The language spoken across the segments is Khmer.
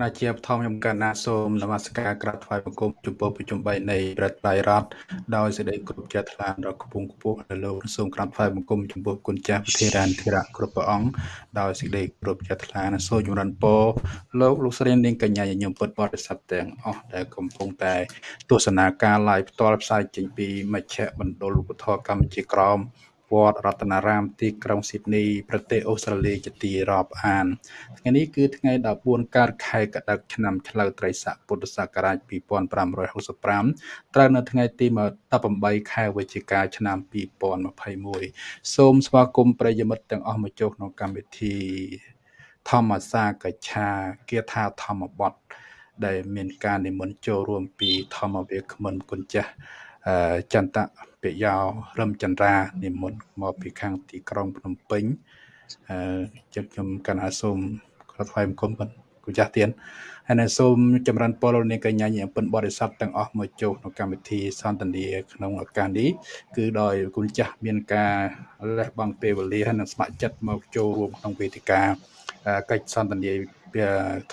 ណាជាបឋមខ្ញុំកណ្ណាសូមនមស្ការក្រាបថ្វាយបង្គំចំពោះប្រជុំ3នៃប្រតិបត្តិរដ្ឋដោយសេចក្តីគោរពជ្រះថ្លាដល់គពងគពស់ដល់លោកសូមក្រាបថ្វាយបង្គំចំពោះគុណចាស់ប្រធារានធិរៈគ្រប់ព្រះអង្គដោយសេចក្តីគោរពជ្រះថ្លានិងសូមចម្រើនពរលោកលោកស្រីនាងកញ្ញាញញឹមពុទ្ធបរិស័ទទាំងអស់ដែលកំពុងតែទស្សនាការ live ផ្ទាល់ផ្សាយចេញពីមជ្ឈមណ្ឌលឧបធរកម្ពុជាក្រម វត្តរតនារាមទីក្រុងស៊ីដនីប្រទេសអូស្ត្រាលីជាទីរាប់អានថ្ងៃនេះគឺថ្ងៃ14កើតខែកដិកឆ្នាំឆ្លូវត្រីស័កពុទ្ធសករាជ2565ត្រូវនៅថ្ងៃទី18ខែវិច្ឆិកាឆ្នាំ2021សូមស្វាគមន៍ប្រិយមិត្តទាំងអស់មកចូលក្នុងកម្មវិធីធម្មសាកច្ឆាគាថាធម្មបទដែលមានការនិមន្តចូលរួមពីធម្មវាគ្មិនគុណចាស់ចន្ទៈ ពយោរឹមចន្ទ្រានិមន្តមកពីខាងទីក្រុងភ្នំពេញអឺចឹងខ្ញុំកណាសូមក្រាបថ្វាយបង្គំគុណចាស់ទៀនហើយនឹងសូមចម្រើនពរលោកនាងកញ្ញាញាពិនបរិស័ទទាំងអស់មកចូលក្នុងកម្មវិធីសន្ទនាក្នុងឱកាសនេះគឺដោយគុណចាស់មានការលះបង់ពេលវេលាហើយនឹងស្ម័គ្រចិត្តមកចូលរួមក្នុងវេទិកាកិច្ចសន្ទនា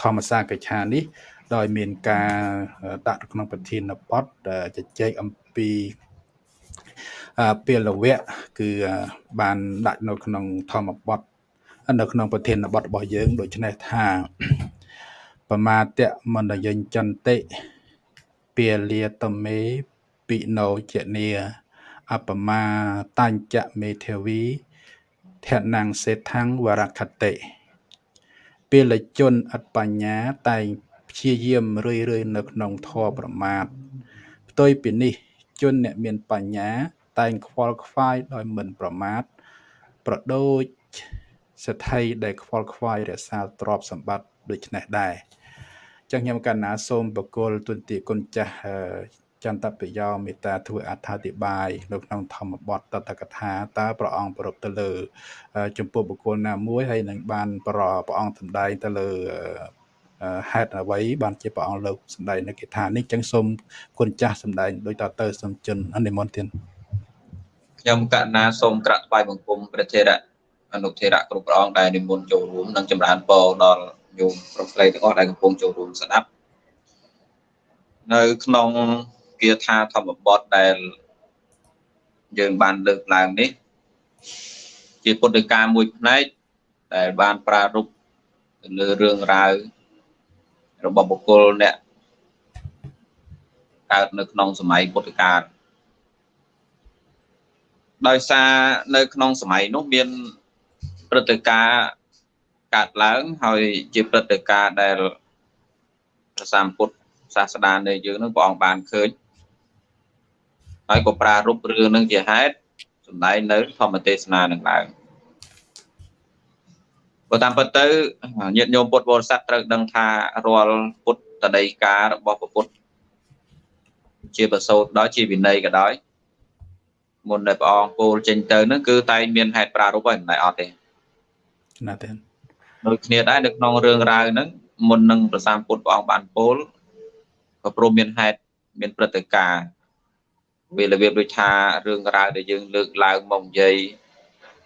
ធម្មសាកិច្ឆានេះដោយមានការដាក់ក្នុងប្រធានបទជជែកអំពី ពេលវៈគឺបានដាក់នៅក្នុងធម្មបទនៅក្នុងប្រធានបទរបស់យើងដូច្នេះថាបមាតៈមន្តយញ្ចន្តិពាលាតមេពិណោចនីអបមាតញ្ចមេធាវីធនំសេដ្ឋੰវរខតិពលជនអត់បញ្ញាតែងព្យាយាមរឿយរឿយនៅក្នុងធម៌ប្រមាទផ្ទុយពីនេះជនអ្នកមានបញ្ញា តែងខ្វល់ខ្វាយដោយមិនប្រមាទប្រដូចសទ្ធិដែលខ្វល់ខ្វាយរក្សាទ្រព្យសម្បត្តិដូចនេះដែរចឹងខ្ញុំកណ្ណាសូមបកគលទុនទីគុណចាស់ចន្ទបយោមេត្តាធ្វើអត្ថាធិប្បាយនៅក្នុងធម្មបទតតកថាតើព្រះអង្គប្រពទៅលើ ចំពោះបុគ្គលណាមួយហើយនឹងបានប្រព្រះអង្គសម្ដែងទៅលើហេតុអ្វីបានជាព្រះអង្គលើកសម្ដែងនៅគិថានេះចឹងសូមគុណចាស់សម្ដែងដោយតទៅសូមចិនអនិមន្តទៀត ខ្ញុំកណាសូមក្រាក់ថ្វាយបង្គំព្រះធេរៈអនុធេរៈគ្រប់ព្រះអង្គដែលនិមន្តចូលរួមនិងចម្រើនពរដល់ញោមប្រុសស្រីទាំងអស់ដែលកំពុងចូលរួមស្ដាប់នៅក្នុងគាថាធម្មបទដែលយើងបានលើកឡើងនេះ ជាពុទ្ធិកាមួយផ្នែកដែលបានប្រារព្ធទៅលើរឿងរ៉ាវរបស់បុគ្គលអ្នកកើតនៅក្នុងសម័យពុទ្ធកាល ដោយសារនៅក្នុងសម័យនោះមានព្រឹត្តិការណ៍កើតឡើងហើយជាព្រឹត្តិការណ៍ដែលព្រះសម្ពុទ្ធសាស្តានៃយើងនឹងព្រះអង្គបានឃើញហើយក៏ប្រារព្ធរឿងនឹងជាហេតុសម្ដែងនៅធម្មទេសនានឹងឡើងបើតាមពិតទៅញាតិញោមពុទ្ធបរិស័ទត្រូវដឹងថារាល់ពុទ្ធដីការបស់ពុទ្ធជាប្រសូតដោយជាវិន័យក៏ដោយ មុនដែលព្រះអង្គពោលចេញទៅហ្នឹងគឺតែងមានហេតុប្រារព្ធហើយមិនដែរអត់ទេណាទេដូចគ្នាដែរនៅក្នុងរឿងរ៉ាវហ្នឹងមុននឹងប្រសាពុទ្ធព្រះអង្គបានពោលក៏ព្រមមានហេតុមានព្រឹត្តិការណ៍វារបៀបដូចថារឿងរ៉ាវដែលយើងលើកឡើងមកនិយាយ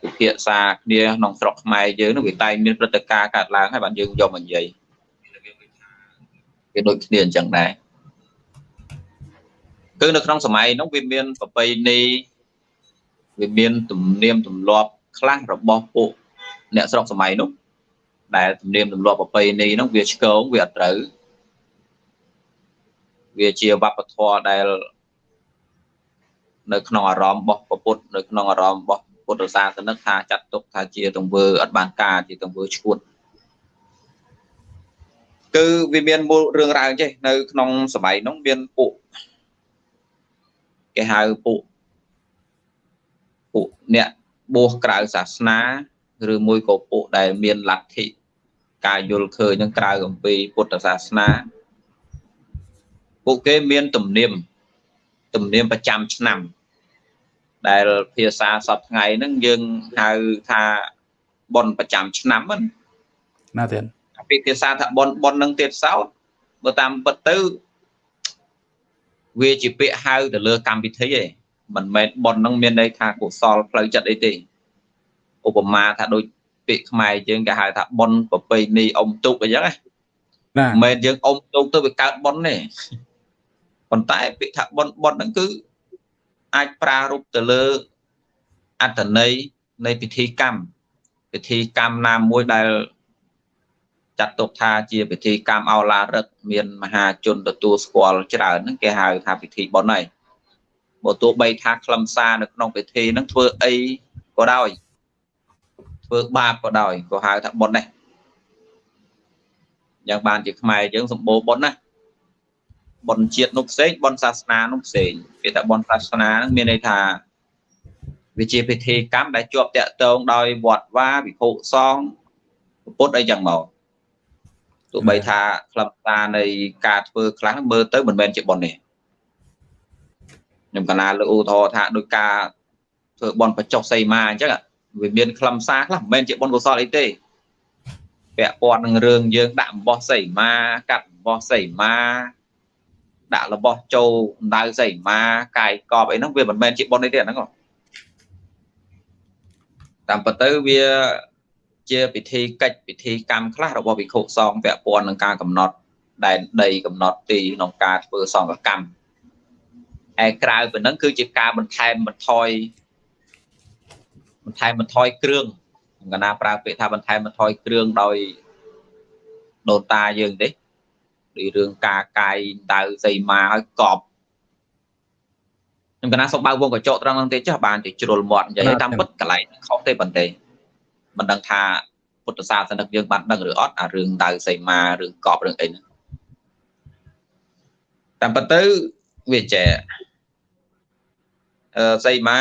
ពិភាក្សាគ្នាក្នុងស្រុកខ្មែរយើងនោះវាតែងមានព្រឹត្តិការណ៍កើតឡើងហើយបានយើងយកមកនិយាយវាដូចគ្នាអញ្ចឹងដែរគឺនៅក្នុងសម័យនោះវាមានប្រពៃណី វាមានទំនៀមទម្លាប់ខ្លះរបស់ពួកអ្នកស្រុកសម័យនោះដែលទំនៀមទម្លាប់ប្រពៃណីនោះវាឆ្កងវាអត់ត្រូវវាជាវប្បធម៌ដែលនៅក្នុងអារម្មណ៍របស់ពុទ្ធនៅក្នុងអារម្មណ៍របស់ពុទ្ធសាសនិកថាចាត់ទុកថាជាទង្វើអត់បានការជាទង្វើឈួតគឺវាមានមូលរឿងរ៉ាវចេះនៅក្នុងសម័យនោះមានពួកគេហៅពួក ពួកអ្នកបួសក្រៅសាសនាឬមួយក៏ពួកដែលមានលទ្ធិការយល់ឃើញនឹងក្រៅអំពីពុទ្ធសាសនាពួកគេមានទំនៀមទំនៀមប្រចាំឆ្នាំ ដែលភាសាសពថ្ងៃហ្នឹងយើងហៅថាប៉ុនប្រចាំឆ្នាំណាណាទៀតពីភាសាថាប៉ុនប៉ុននឹងទៀតសោតបើតាមពិតទៅវាជាពាក្យហៅទៅលើកម្មវិធីឯង មិនមែនប៉ុននឹងមានន័យថាកុសលផ្លូវចិត្តអីទេឧបមាថាដូចពាក្យខ្មែរយើងគេហៅថាប៉ុនប្រពៃណីអុំទុកអញ្ចឹងណាណាមិនមែនយើងអុំទោកទៅវាកើតប៉ុនទេប៉ុន្តែពាក្យថាប៉ុនប៉ុនហ្នឹងគឺអាចប្រារព្ធទៅលើអត្តន័យនៃពិធីកម្មពិធីកម្មណាមួយដែលចាត់ទុកថាជាពិធីកម្មអោឡារឹកមានមហាជនទទួលស្គាល់ច្រើនហ្នឹងគេហៅថាពិធីបុណ្យហើយ បើទោះបីថាខ្លឹមសារនៅក្នុងពិធីហ្នឹងធ្វើអីក៏ដោយធ្វើបាបក៏ដោយក៏ហៅថាបុណ្យដែរយ៉ាងបានជាខ្មែរយើងសម្បូរបុណ្យណាបុណ្យជាតិនោះផ្សេងបុណ្យសាសនានោះផ្សេងគេថាបុណ្យសាសនាហ្នឹងមានន័យថាវាជាពិធីកម្មដែលជាប់តាក់ទងដោយវត្តវាវិភុសងពុទ្ធអីចឹងមកទោះបីថាខ្លឹមសារនៃការធ្វើខ្លះមើលទៅមិនមែនជាបុណ្យទេ ខ្ញុំកណាលើកឧទាហរណ៍ថាដោយការធ្វើបុណ្យបច្ចុះសីមាអញ្ចឹងវាមានខ្លឹមសារខ្លះមិនមែនជាបុណ្យកុសលអីទេពាក់ព័ន្ធនឹងរឿងយើងដាក់អំបោះសីមាកាត់អំបោះសីមាដាក់របស់ចូលអណ្ដៅសីមាកាយកប់អីហ្នឹងវាមិនមែនជាបុណ្យអីទេអាហ្នឹងតាមពិតទៅវាជាពិធីកិច្ចពិធីកម្មខ្លះរបស់វិខុសងពាក់ព័ន្ធនឹងការកំណត់ដែនដីកំណត់ទីក្នុងការធ្វើសង្ឃកម្ម ឯក្រៅពីហ្នឹងគឺជាការបន្ថែមបន្ថយបន្ថែមបន្ថយគ្រឿងកណាប្រើពាក្យថាបន្ថែមបន្ថយគ្រឿងដោយដូនតាយើងទេដូចរឿងការកាយដៅសីមាឲ្យកប់ខ្ញុំកណាសុំបើវងកញ្ចក់ត្រង់ហ្នឹងទេចាស់បានទៅជ្រុលមាត់និយាយតាមពិតកន្លែងខុសទេប៉ុន្តែមិនដឹងថាពុទ្ធសាសនិកយើងបានដឹងឬអត់អារឿងដៅសីមារឿងកប់រឿងអីហ្នឹងតាមពិតទៅវាចេះអឺ សីមា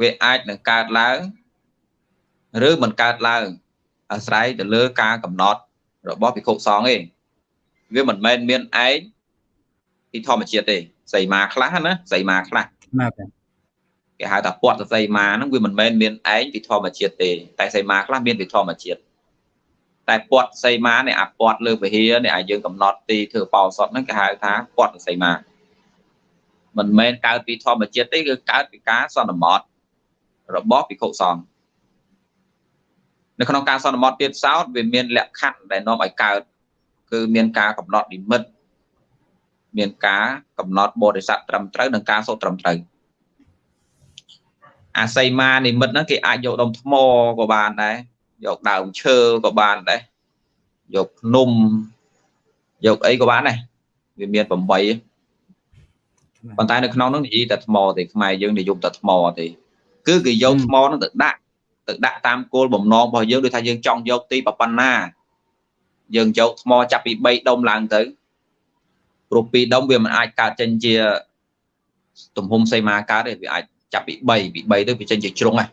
វាអាចនឹងកើតឡើងឬមិនកើតឡើងអាស្រ័យទៅលើការកំណត់របស់ភិក្ខុសង្ឃឯងវាមិនមែនមានឯងពីធម្មជាតិទេសីមាខ្លះណាសីមាខ្លះណាគេហៅថាពតសីមាហ្នឹងវាមិនមែនមានឯងពីធម្មជាតិទេតែសីមាខ្លះមានពីធម្មជាតិតែពតសីមានេះអាពតលើវិហារនេះឲ្យយើងកំណត់ទីធ្វើបោសតហ្នឹងគេហៅថាពតសីមា មិនមែនកើតពីធម្មជាតិទេគឺកើតពីការសន្មតរបស់ភិក្ខុសង្ឃនៅក្នុងការសន្មតទៀតសោតវាមានលក្ខខណ្ឌដែលនាំឲ្យកើតគឺមានការកំណត់និមិត្តមានការកំណត់បរិស័ទត្រឹមត្រូវនិងការសូត្រត្រឹមត្រូវអាស័យមានិមិត្តហ្នឹងគេអាចយកដុំថ្មក៏បានដែរយកដើមឈើក៏បានដែរយកភ្នំយកអីក៏បានដែរវាមាន8 ប៉ុន្តែនៅក្នុងនោះនិយាយតែថ្មទេខ្មែរយើងនិយមតែថ្មទេគឺគេយកថ្មហ្នឹងទៅដាក់ទៅដាក់តាមគោលបំណងរបស់យើងដូចថាយើងចង់យកទីប៉ុណ្ណាយើងយកថ្មចាប់ពី3ដុំឡើងទៅព្រោះ2ដុំវាមិនអាចកើតចេញជាទំហំសីមាកើតទេវាអាចចាប់ពី3ពី3ទៅវាចេញជាជ្រុងហ៎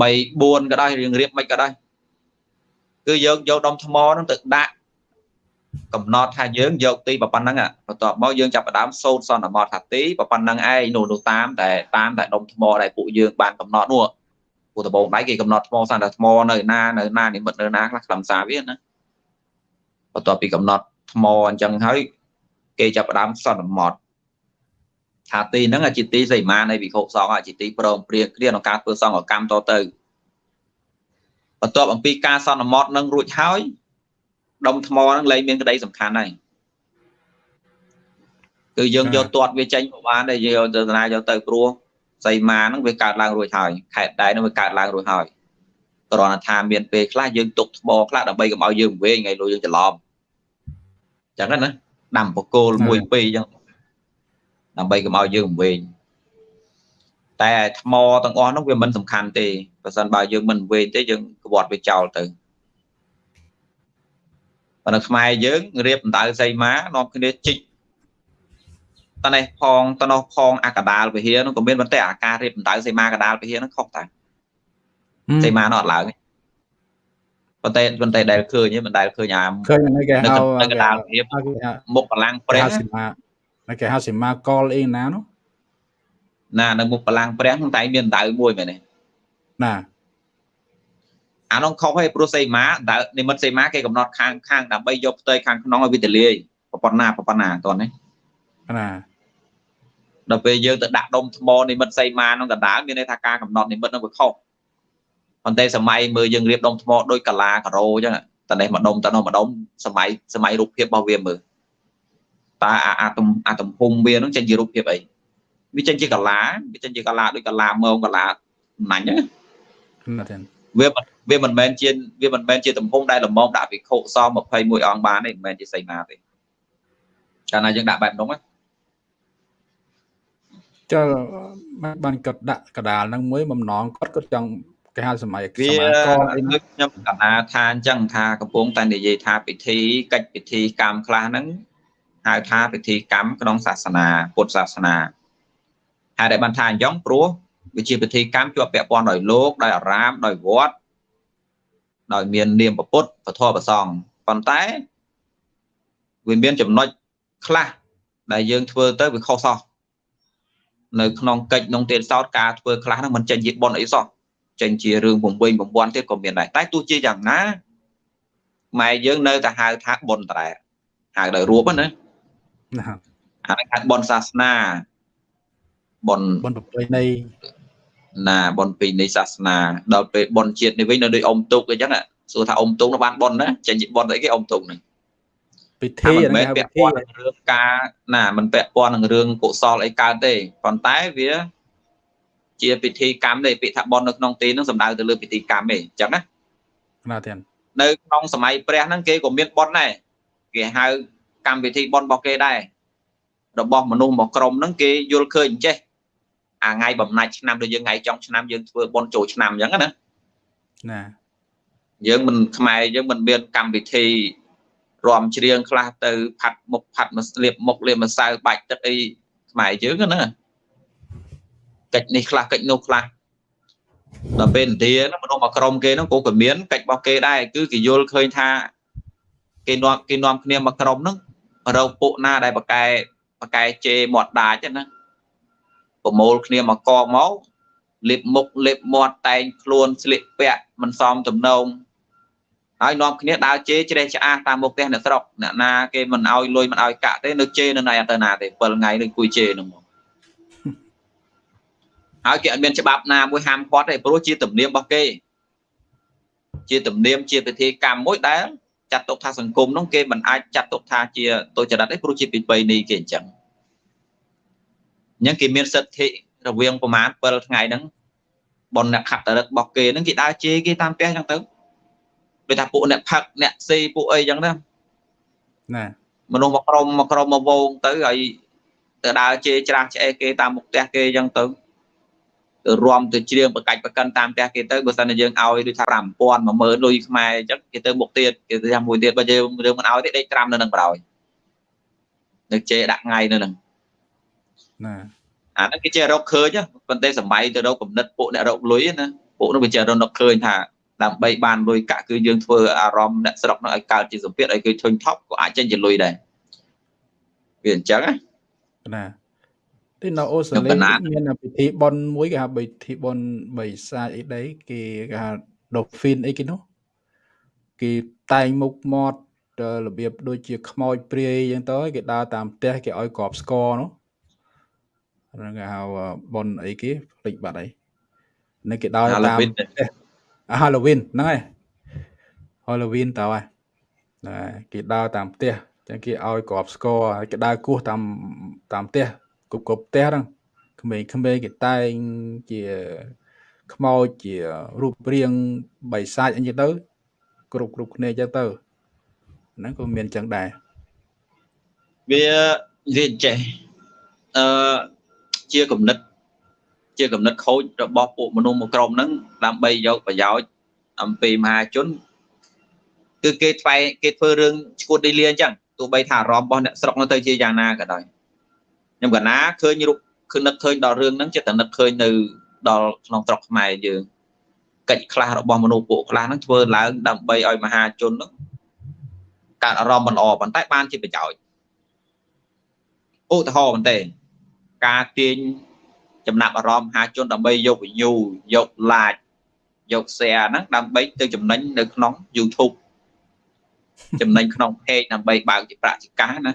3 4ក៏ដោយរៀងរៀបមិនក៏ដោយគឺយើងយកដុំថ្មហ្នឹងទៅដាក់ កំណត់ថាយើងយកទីប៉ុណ្ណឹងបន្ទាប់មកយើងចាប់ផ្ដើមសូត្រសន្មតថាទីប៉ុណ្ណឹងឯងនោះនោះតាមតែតាមតែដុំថ្មដែលពួកយើងបានកំណត់នោះពួកដបងដៃគេកំណត់ថ្មសន្តែថ្មនៅណានៅណានិមិត្តនៅណាខ្លះខ្លឹមសារវាណាបន្ទាប់ពីកំណត់ថ្មអញ្ចឹងហើយគេចាប់ផ្ដើមសន្មតថាទីហ្នឹងជាទីសីមានៃវិខុសង្ឃជាទីព្រមព្រៀងគ្នាក្នុងការធ្វើសង្ឃកម្មតទៅបន្ទាប់អំពីការសន្មតនឹងរួចហើយ ដុំថ្មហ្នឹងលែងមានក្តីសំខាន់ហើយគឺយើងយកទាត់វាចេញមកបានតែយើងយកទៅណាយកទៅព្រោះសីមាហ្នឹងវាកើតឡើងរួចហើយខេតដែរហ្នឹងវាកើតឡើងរួចហើយគ្រាន់តែថាមានពេលខ្លះយើងទុកថ្មខ្លះដើម្បីកុំឲ្យយើងវែងថ្ងៃលុយយើងច្រឡំចឹងណាដាំបកគោលមួយពីរចឹងដើម្បីកុំឲ្យយើងវែងតែថ្មទាំងអស់នោះវាមិនសំខាន់ទេបើសិនបើយើងមិនវែងទេយើងក្បត់វាចោលទៅ ប៉ុន្តែខ្មែរយើងរៀបដណ្ដៅសីមានាំគ្នាជីកតនេះផងតនោះផងអាកដាលវិហារនោះក៏មានប៉ុន្តែអាការរៀបដណ្ដៅសីមាកដាលវិហារនោះខុសតែសីមានោះអត់ឡើងប៉ុន្តែប៉ុន្តែដែលឃើញមិនដែលឃើញអាឃើញនៅគេហៅកដាលវិហារមុខបលាំងព្រះសីមានៅគេហៅសីមាកលអីណានោះណានៅមុខបលាំងព្រះតែមានដៅមួយមែនទេណា អានោះខុសហើយព្រោះសីមាដៅនិមិត្តសីមាគេកំណត់ខាងខាងដើម្បីយកផ្ទៃខាងក្នុងឲ្យវាទលាយប៉ុណ្ណាប៉ុណ្ណាតោះនេះណាដល់ពេលយើងទៅដាក់ដុំថ្មនិមិត្តសីមាក្នុងកណ្ដាលមានន័យថាការកំណត់និមិត្តនោះវាខុសប៉ុន្តែសម័យមើលយើងរៀបដុំថ្មដូចកាឡាការ៉ូអញ្ចឹងតនេះម្ដុំតនោះម្ដុំសម័យសម័យរូបភាពរបស់វាមើលតើអាអាទំអាទំហំវានឹងចេញជារូបភាពអីវាចេញជាកាឡាវាចេញជាកាឡាដូចកាឡាម៉ងកាឡាណាញ់ហ្នឹងណាទេ វាវាមិនមែនជាវាមិនមែនជាទំហំដែលល្មមដាក់វិខុស21អង្គបានទេមិនមែនជាសីមាទេកាលណាយើងដាក់បែបនោះចលបានគាត់ដាក់កដាលហ្នឹងមួយបំណងគាត់គាត់ចង់គេហៅសម័យសម័យកអីខ្ញុំកណាថាអញ្ចឹងថាកំពុងតែនិយាយថាពិធីកិច្ចពិធីកម្មខ្លះហ្នឹងហៅថាពិធីកម្មក្នុងសាសនាពុទ្ធសាសនាហើយដែលបានថាអញ្ចឹងព្រោះ វាជាពិធីកម្មជាប់ពាក់ព័ន្ធដោយលោកដោយអារាមដោយវត្តដោយមាននាមពុទ្ធពធប្រសងប៉ុន្តែវាមានចំណុចខ្លះដែលយើងធ្វើទៅវាខុសសោះនៅក្នុងកិច្ចក្នុងទេសោតការធ្វើខ្លះហ្នឹងមិនចេញជាប៉ុនអីសោះចេញជារឿងបំវិញបំពាន់ទៀតក៏មានដែរតែទោះជាយ៉ាងណាម៉ែយើងនៅតែហៅថាប៉ុនតែហៅដោយរួបណាអានេះហៅប៉ុនសាសនាប៉ុនប៉ុនប្រពៃណី ណាប៉ុនពីនៃសាសនាដល់ពេលប៉ុនជាតិនេះវិញនៅដូចអុំទុកអញ្ចឹងសួរថាអុំទុកនោះបានប៉ុនណាចេញជាប៉ុនអីគេអុំទុកនេះពិធីមិនមែនពាក់ព័ន្ធនឹងរឿងការណាមិនពាក់ព័ន្ធនឹងរឿងកុសលអីកើតទេប៉ុន្តែវាជាពិធីកម្មទេពាក្យថាបន់នៅក្នុងទីនោះសំដៅទៅលើពិធីកម្មទេអញ្ចឹងណាណាទេនៅក្នុងសម័យព្រះហ្នឹងគេក៏មានបន់ដែរគេហៅកម្មវិធីបន់របស់គេដែររបស់មនុស្សមកក្រុមហ្នឹងគេយល់ឃើញអញ្ចេះ អាថ្ងៃបំណាច់ឆ្នាំដូចយើងថ្ងៃចុងឆ្នាំយើងធ្វើបន់ចូលឆ្នាំអញ្ចឹងណាណាយើងមិនខ្មែរយើងមិនមានកម្មវិធីរំច្រៀងខ្លះទៅផាត់មុខផាត់មកស្លៀបមុខលាបម្សៅបាច់ទឹកអីខ្មែរយើងណាកិច្ចនេះខ្លះកិច្ចនោះខ្លះដល់ពេលឥណ្ឌាហ្នឹងមនុស្សមកក្រុមគេហ្នឹងក៏ក៏មានកិច្ចរបស់គេដែរគឺគេយល់ឃើញថាគេនាំគេនាំគ្នាមកក្រុមហ្នឹងរកពួកណាដែលបកែបកែជេរមាត់ដាច់ណា ប្រមូលគ្នាមកកមកលេបមុខលេបមាត់តែងខ្លួនស្លៀកពាក់មិនសមទំនងហើយនាំគ្នាដើរជេរជ្រេះឆ្អាសតាមមុខផ្ទះអ្នកស្រុកអ្នកណាគេមិនឲ្យលុយមិនឲ្យកាក់ទេនៅជេរនៅណៃអត់ទៅណាទេ7ថ្ងៃនឹងគួយជេរនឹងមកហើយគេអត់មានច្បាប់ណាមួយហាមឃាត់ទេព្រោះជាទំនៀមរបស់គេ ជាទំនៀមជាពិធីកម្មមួយដែលចាត់ទុកថាសង្គមនោះគេមិនអាចចាត់ទុកថាជាទុច្ចរិតទេព្រោះជាពិបីនេះគេអញ្ចឹង អញ្ចឹងគេមានសិទ្ធិរវាងប្រមាណ7ថ្ងៃហ្នឹងបនអ្នកខត្តរិករបស់គេហ្នឹងគេដើរជេរគេតាមផ្ទះអញ្ចឹងទៅដូចថាពួកអ្នកផឹកអ្នកសេពួកអីចឹងណាណាមនុស្សមកក្រុមមកក្រុមមកវងទៅហើយទៅដើរជេរច្រាស់ឆ្អេះគេតាមមុខផ្ទះគេចឹងទៅទៅរួមទៅច្រៀងបកាច់បកិនតាមផ្ទះគេទៅបើសិនជាយើងឲ្យដូចថា5000 10000លុយខ្មែរអញ្ចឹងគេទៅមុខទៀតគេទៅថាមួយទៀតបើយើងរឿងមិនឲ្យទេដេកត្រាំនៅនឹងក្រោយនៅជេរដាក់ថ្ងៃនៅនឹង ណាអាហ្នឹងគេចេះរកឃើញប៉ុន្តែសម័យទៅរកគំនិតពួកអ្នករកលុយណាពួកនោះវាចេះរកឃើញថាដើម្បីបានលុយកាក់គឺយើងធ្វើអារម្មណ៍អ្នកស្រុកនោះឲ្យកើតជាសម្ពាធឲ្យគេធុញថប់ក៏អាចចេញជាលុយដែរវាអញ្ចឹងណាទីនៅអូស្ត្រាលីមានពិធីបុណ្យមួយគេហៅពិធីបុណ្យបិសាចអីដីគេគេហៅ dolphin អីគេនោះគេតែងមុខមាត់របៀបដូចជាខ្មោចព្រាយអញ្ចឹងទៅគេដើរតាមផ្ទះគេឲ្យក្របស្គរនោះ ហ្នឹងគេហៅបុណ្យអីគេភ្លេចបាត់អីនេះគេដើរតាមផ្ទះ Halloween ហ្នឹងហើយ Halloween តើហើយគេដើរតាមផ្ទះចឹងគេឲ្យក្របស្គរគេដើរគោះតាមតាមផ្ទះគ្រប់គ្រប់ផ្ទះហ្នឹងក្មេងក្មេងគេតែងជាខ្មោចជារូបរាងបិសាចអីចឹងទៅ គ្រប់គ្រប់គ្នាចឹងទៅហ្នឹងក៏មានចឹងដែរវានិយាយចេះអឺ ជាគំនិត ជាកំណត់ខូចរបស់ពួកមនុស្សមួយក្រុមហ្នឹងដើម្បីយកប្រយោជន៍អំពីមហាជនគឺគេថ្វាយគេធ្វើរឿងឈួតដីលាអញ្ចឹងទោះបីថាអារម្មណ៍របស់អ្នកស្រុកនោះទៅជាយ៉ាងណាក៏ដោយខ្ញុំកណាឃើញរូបគឺនឹកឃើញដល់រឿងហ្នឹងចិត្តតែនឹកឃើញនៅដល់ក្នុងស្រុកខ្មែរយើងកិច្ចខ្លះរបស់មនុស្សពួកខ្លះហ្នឹងធ្វើឡើងដើម្បីឲ្យមហាជនហ្នឹងកើតអារម្មណ៍មិនល្អប៉ុន្តែបានជាប្រយោជន៍ឧទាហរណ៍មែនទេ ការទាញចំណាប់អារម្មណ៍មហាជនដើម្បីយក view យក like យក share ហ្នឹងដើម្បីទៅចំណេញនៅក្នុង YouTube ចំណេញក្នុង page ដើម្បីបើកជាប្រាក់ជាកាសណា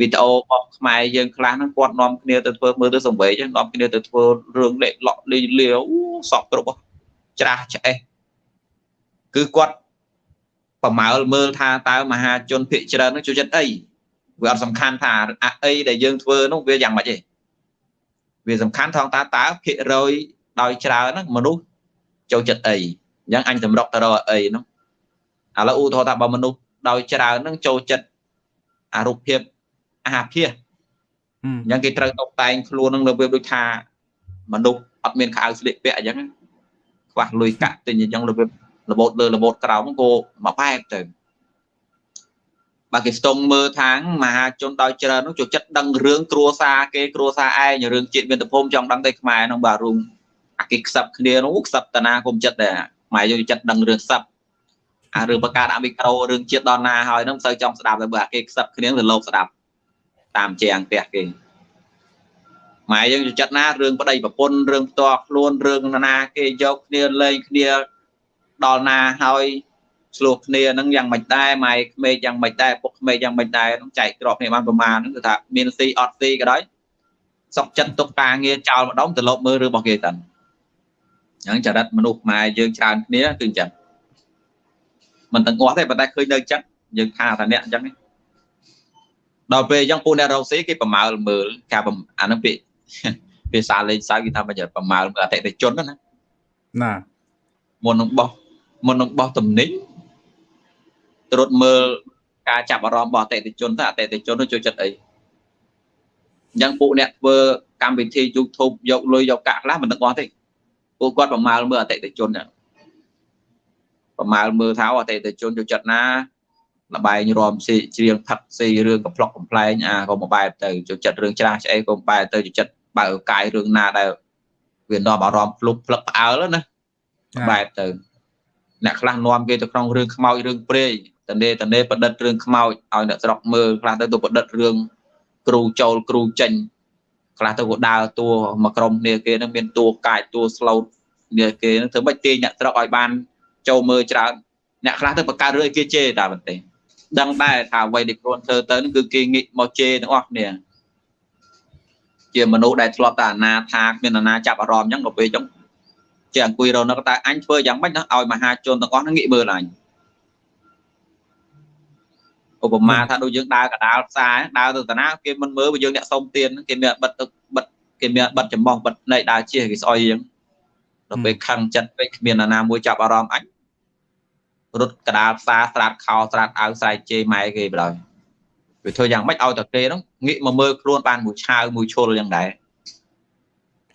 វីដេអូរបស់ខ្មែរយើងខ្លះហ្នឹងគាត់នាំគ្នាទៅធ្វើមើលទៅសង្វេគនាំគ្នាទៅធ្វើរឿងលេខលក់លីលាវសពគ្រប់ច្រាស់ឆ្អេះគឺគាត់ប្រមាលមើលថាតើមហាជនភិកច្រើននោះចូលចិត្តអី វាអត់សំខាន់ថាអីដែលយើងធ្វើនោះវាយ៉ាងម៉េចទេវាសំខាន់ថងតើតើភិករយដោយច្រើនហ្នឹងមនុស្សចូលចិត្តអីអញ្ចឹងអញតម្រុកទៅរកអីនោះឥឡូវឧទាហរណ៍ថាបើមនុស្សដោយច្រើនហ្នឹងចូលចិត្តអារូបភាពអាហារភាសអញ្ចឹងគេត្រូវតុបតែងខ្លួននឹងរបៀបដូចថាមនុស្សអត់មានខោស្លៀកពាក់អញ្ចឹងខ្វះលុយកាក់ទិញអញ្ចឹងរបៀបរបូតលើរបូតក្រោមក៏មកបែបទៅ បើគេស្ទង់មើលថាងមហាជនដោយច្រើននោះចូលចិត្តដឹងរឿងគ្រួសារគេគ្រួសារឯងរឿងជាតិមានតភូមិចង់ដឹងតែខ្មែរនោះបាទរួមអាគេខ្សឹបគ្នានោះខ្សឹបតាណាគុំចិត្តដែរខ្មែរយកចិត្តដឹងរឿងខ្សឹបអារឿងបង្កើតអាមីក្រូរឿងជាតិដល់ណាហើយនឹងមិនសូវចង់ស្ដាប់ទេបើអាគេខ្សឹបគ្នាទៅលោកស្ដាប់តាមជាងផ្ទះគេម៉ែយើងចូលចិត្តណារឿងប្តីប្រពន្ធរឿងផ្ទាល់ខ្លួនរឿងណាគេយកគ្នាលេងគ្នាដល់ណាហើយ ឆ្លោះគ្នានឹងយ៉ាងមិនដែរម៉ែក្មេកយ៉ាងមិនដែរពុកក្មេកយ៉ាងមិនដែរនឹងចែកក្របគ្នាបានប្រមាណហ្នឹងគឺថាមានស៊ីអត់ស៊ីក៏ដោយសុកចិត្តទុកការងារចោលម្ដងទៅលប់មើលរឿងរបស់គេតាអញ្ចឹងចរិតមនុស្សខ្មែរយើងច្រើនគ្នាគឺអញ្ចឹងមិនទាំងអស់ទេប៉ុន្តែឃើញនៅអញ្ចឹងយើងថាថាអ្នកអញ្ចឹងដល់ពេលអញ្ចឹងពួកអ្នករកស៊ីគេប្រមាលមើលការអានឹងពាក្យភាសាលេងសើចគេថាមិនប្រមាលមើលអតិថិជនណាណាមុននឹងបោះមុននឹងបោះតំណែង ត្រួតមើលការចាប់អារម្មណ៍របស់អតិថិជនថាអតិថិជននោះចូលចិត្តអីអញ្ចឹងពួកអ្នកធ្វើកម្មវិធី YouTube យកលុយយកកាក់ខ្លះមិនដឹងអស់ទេពួកគាត់ប្រមាលមើលអតិថិជនប្រមាលមើលថាអតិថិជនចូលចិត្តណាលបែងរំស៊ីច្រៀងផឹកស៊ីរឿងកំ pl ុកកំ pl ែងអាក៏មួយបែបទៅចូលចិត្តរឿងច្រាស់ឆ្អីក៏បែបទៅចូលចិត្តបើកកាយរឿងណាដែលវានាំអារម្មណ៍ភ្លុកផ្លឹកផ្អើលណាបែបទៅអ្នកខ្លះនាំគេទៅក្នុងរឿងខ្មោចរឿងព្រេង តនេតនេប្រឌិតរឿងខ្មោចឲ្យអ្នកស្រុកមើលខ្លះទៅទៅប្រឌិតរឿងគ្រូចូលគ្រូចេញខ្លះទៅក៏ដើរតួមកក្រុមគ្នាគេនឹងមានតួកាយតួស្លូតគ្នាគេនឹងធ្វើម៉េចទាញអ្នកស្រុកឲ្យបានចូលមើលច្រើនអ្នកខ្លះទៅបង្កើតរឿងឲ្យគេជេរតែប៉ុន្តែដឹងដែរថាអ្វីដែលខ្លួនធ្វើទៅនឹងគឺគេងាកមកជេរទាំងអស់គ្នាជាមនុស្សដែលធ្លាប់តែអាណាថាគ្មានអាណាចាប់អារម្មណ៍អញ្ចឹងដល់ពេលអញ្ចឹងជាអង្គុយរនឹកតើអញធ្វើយ៉ាងម៉េចឲ្យមហាជនទាំងអស់ហ្នឹងងាកមើលអញ ឧបមាថាដូចយើងដើរកដាលផ្សារដើរទៅតាណាគេមិនមើលបើយើងអ្នកសុំទៀនគេមានបិទទឹកបិទគេមានបិទចំបោះបិទណែដើរជិះគេស្អុយយើងដល់ពេលខឹងចិត្តពេកគ្មានអាណាមួយចាប់អារម្មណ៍អញរត់កដាលផ្សារស្រាតខោស្រាតអាវស្រែកជេរម៉ែគេបដ ாய் វាធ្វើយ៉ាងម៉េចឲ្យតែគេហ្នឹងងាកមកមើលខ្លួនបានមួយឆាវមួយឈុលយ៉ាងដែរ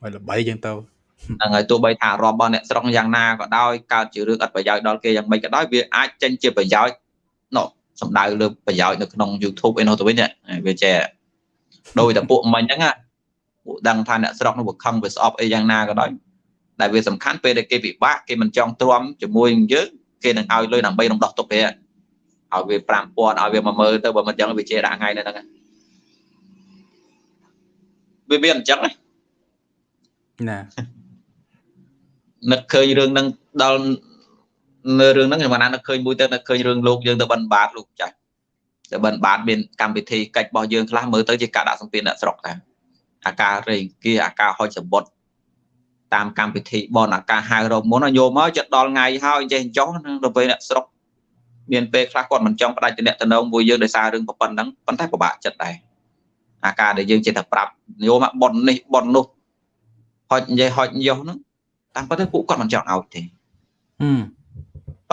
ឲ្យល្បីយ៉ាងទៅហ្នឹងហើយទោះបីថារបស់អ្នកស្រុកយ៉ាងណាក៏ដោយកើតជារឿងអត់ប្រយោជន៍ដល់គេយ៉ាងម៉េចក៏ដោយវាអាចចេញជាប្រយោជន៍ណោះ សំដៅលើប្រយោជន៍នៅក្នុង YouTube ឯនោះទៅវិញវាចេះដោយតែពួកមិញហ្នឹងពួកដឹងថាអ្នកស្រុកនោះវាខឹងវាស្អប់អីយ៉ាងណាក៏ដោយតែវាសំខាន់ពេលដែលគេពិបាកគេមិនចង់ទ្រាំជាមួយនឹងយើងគេនឹងឲ្យលុយដើម្បីរំដោះទុកគេឲ្យវា5000ឲ្យវា10000ទៅបើមិនចឹងវាចេះដាក់ថ្ងៃនៅហ្នឹងវាវាអញ្ចឹងណានឹកឃើញរឿងហ្នឹងដល់ នៅរឿងហ្នឹងខ្ញុំណានឹកឃើញមួយទៅនឹកឃើញរឿងលោកយើងទៅបិណ្ឌបាតលោកចាស់ទៅបិណ្ឌបាតមានកម្មវិធីកិច្ចរបស់យើងខ្លះមើលទៅជាការដាក់សម្ពាធអ្នកស្រុកតាអាការរេងគៀអាការហុចសបុតតាមកម្មវិធីបនអាការហៅរកមុនញោមមកចិត្តដល់ថ្ងៃហើយចេះចោះដល់ពេលអ្នកស្រុកមានពេលខ្លះគាត់មិនចង់ផ្ដាច់តំណែងមួយយើងដោយសាររឿងប៉ុណ្ណឹងប៉ុន្តែពិបាកចិត្តដែរអាការដែលយើងចេះតែប្រាប់ញោមមកបននេះបននោះហុចនិយាយហុចយោហ្នឹងតាមពិតទៅពួកគាត់មិនចង់ឲ្យទេ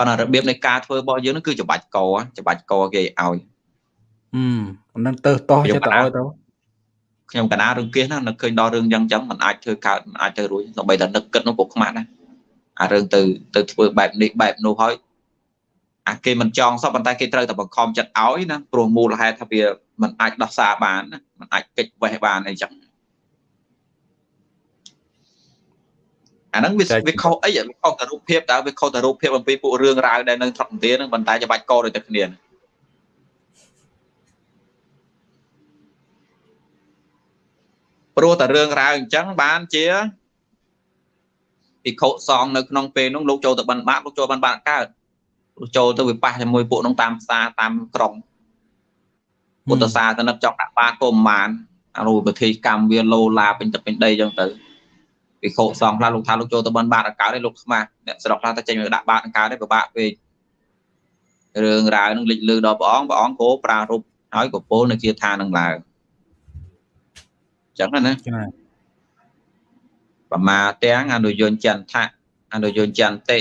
ប៉ុន្តែរបៀបនៃការធ្វើរបស់យើងហ្នឹងគឺច្បាច់កច្បាច់កគេឲ្យហឹមប៉ុណ្ណឹងទៅតោះចិត្តទៅឲ្យទៅខ្ញុំកណារឿងគៀសណានឹកឃើញដល់រឿងយ៉ាងចឹងมันអាចធ្វើកើតมันអាចទៅរួចសូម្បីតែនឹកគិតនោះពុកខ្មាស់ណាអារឿងទៅទៅធ្វើបែបនេះបែបនោះហើយអាគេមិនចង់សោះប៉ុន្តែគេត្រូវតែបង្ខំចិត្តឲ្យណាព្រោះមូលហេតុថាវាมันអាចដោះសារបានណាมันអាចកិច្ចវេះបានអីចឹង អាហ្នឹងវាវាខុសអីវាខុសតែរូបភាពតើវាខុសតែរូបភាពអំពីពួករឿងរ៉ាវដែលនៅថត់ទានហ្នឹងប៉ុន្តែច្បាច់កដូចតែគ្នាព្រោះតែរឿងរ៉ាវអញ្ចឹងបានជាភិក្ខុសង្ឃនៅក្នុងពេលនោះលោកចូលទៅបិណ្ឌបាតលោកចូលបិណ្ឌបាតកើតលោកចូលទៅវិប៉ះជាមួយពួកនោះតាមផ្សារតាមក្រុងពុទ្ធសាសនិកចង់ដាក់បាតក៏មិនបានអារូបពិធីកម្មវាលោឡាពេញទឹកពេញដីអញ្ចឹងទៅ វិខោសងខ្លះលោកថាលោកចូលទៅបិណ្ឌបាតអង្កើតឯងលោកខ្មាស់អ្នកស្រុកខ្លះតែចេញមកដាក់បាតអង្កើតឯងពិបាកពេករឿងរ៉ាវនឹងលេចលឺដល់ព្រះអង្គព្រះអង្គក៏ប្រារព្ធហើយកពលនៅគាថានឹងឡើងចឹងណាបមាទាំងអនុយញ្ចន្តៈអនុយញ្ចន្តិ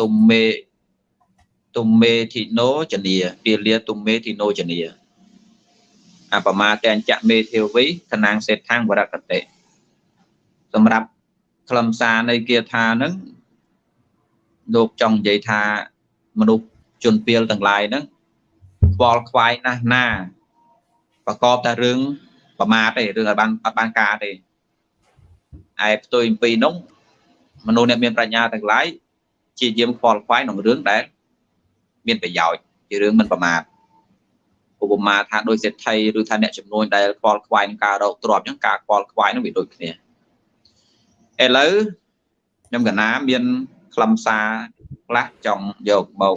ទុមេទុមេធីណូចនីពាលាទុមេធីណូចនីអបមាទាំងចមេធាវីឋានាងសេដ្ឋាងវរកតិសម្រាប់ ខ្លឹមសារនៃគាថានឹងលោកចង់និយាយថាមនុស្សជនពៀលទាំងឡាយហ្នឹងខ្វល់ខ្វាយណាស់ណាប្រកបតែរឿងប្រមាទទេរឿងឲ្យបានអត់បានការទេឯផ្ទុយពីនោះមនុស្សអ្នកមានប្រាជ្ញាទាំងឡាយជាយាមខ្វល់ខ្វាយក្នុងរឿងដែលមានប្រយោជន៍ជារឿងមិនប្រមាទឧបមាថាដោយសេដ្ឋីឬថាអ្នកចំនួនដែលខ្វល់ខ្វាយនឹងការរកទ្រព្យអញ្ចឹងការខ្វល់ខ្វាយនឹងវាដូចគ្នា ឥឡូវខ្ញុំកណាមានខ្លឹមសារខ្លះចង់យកមក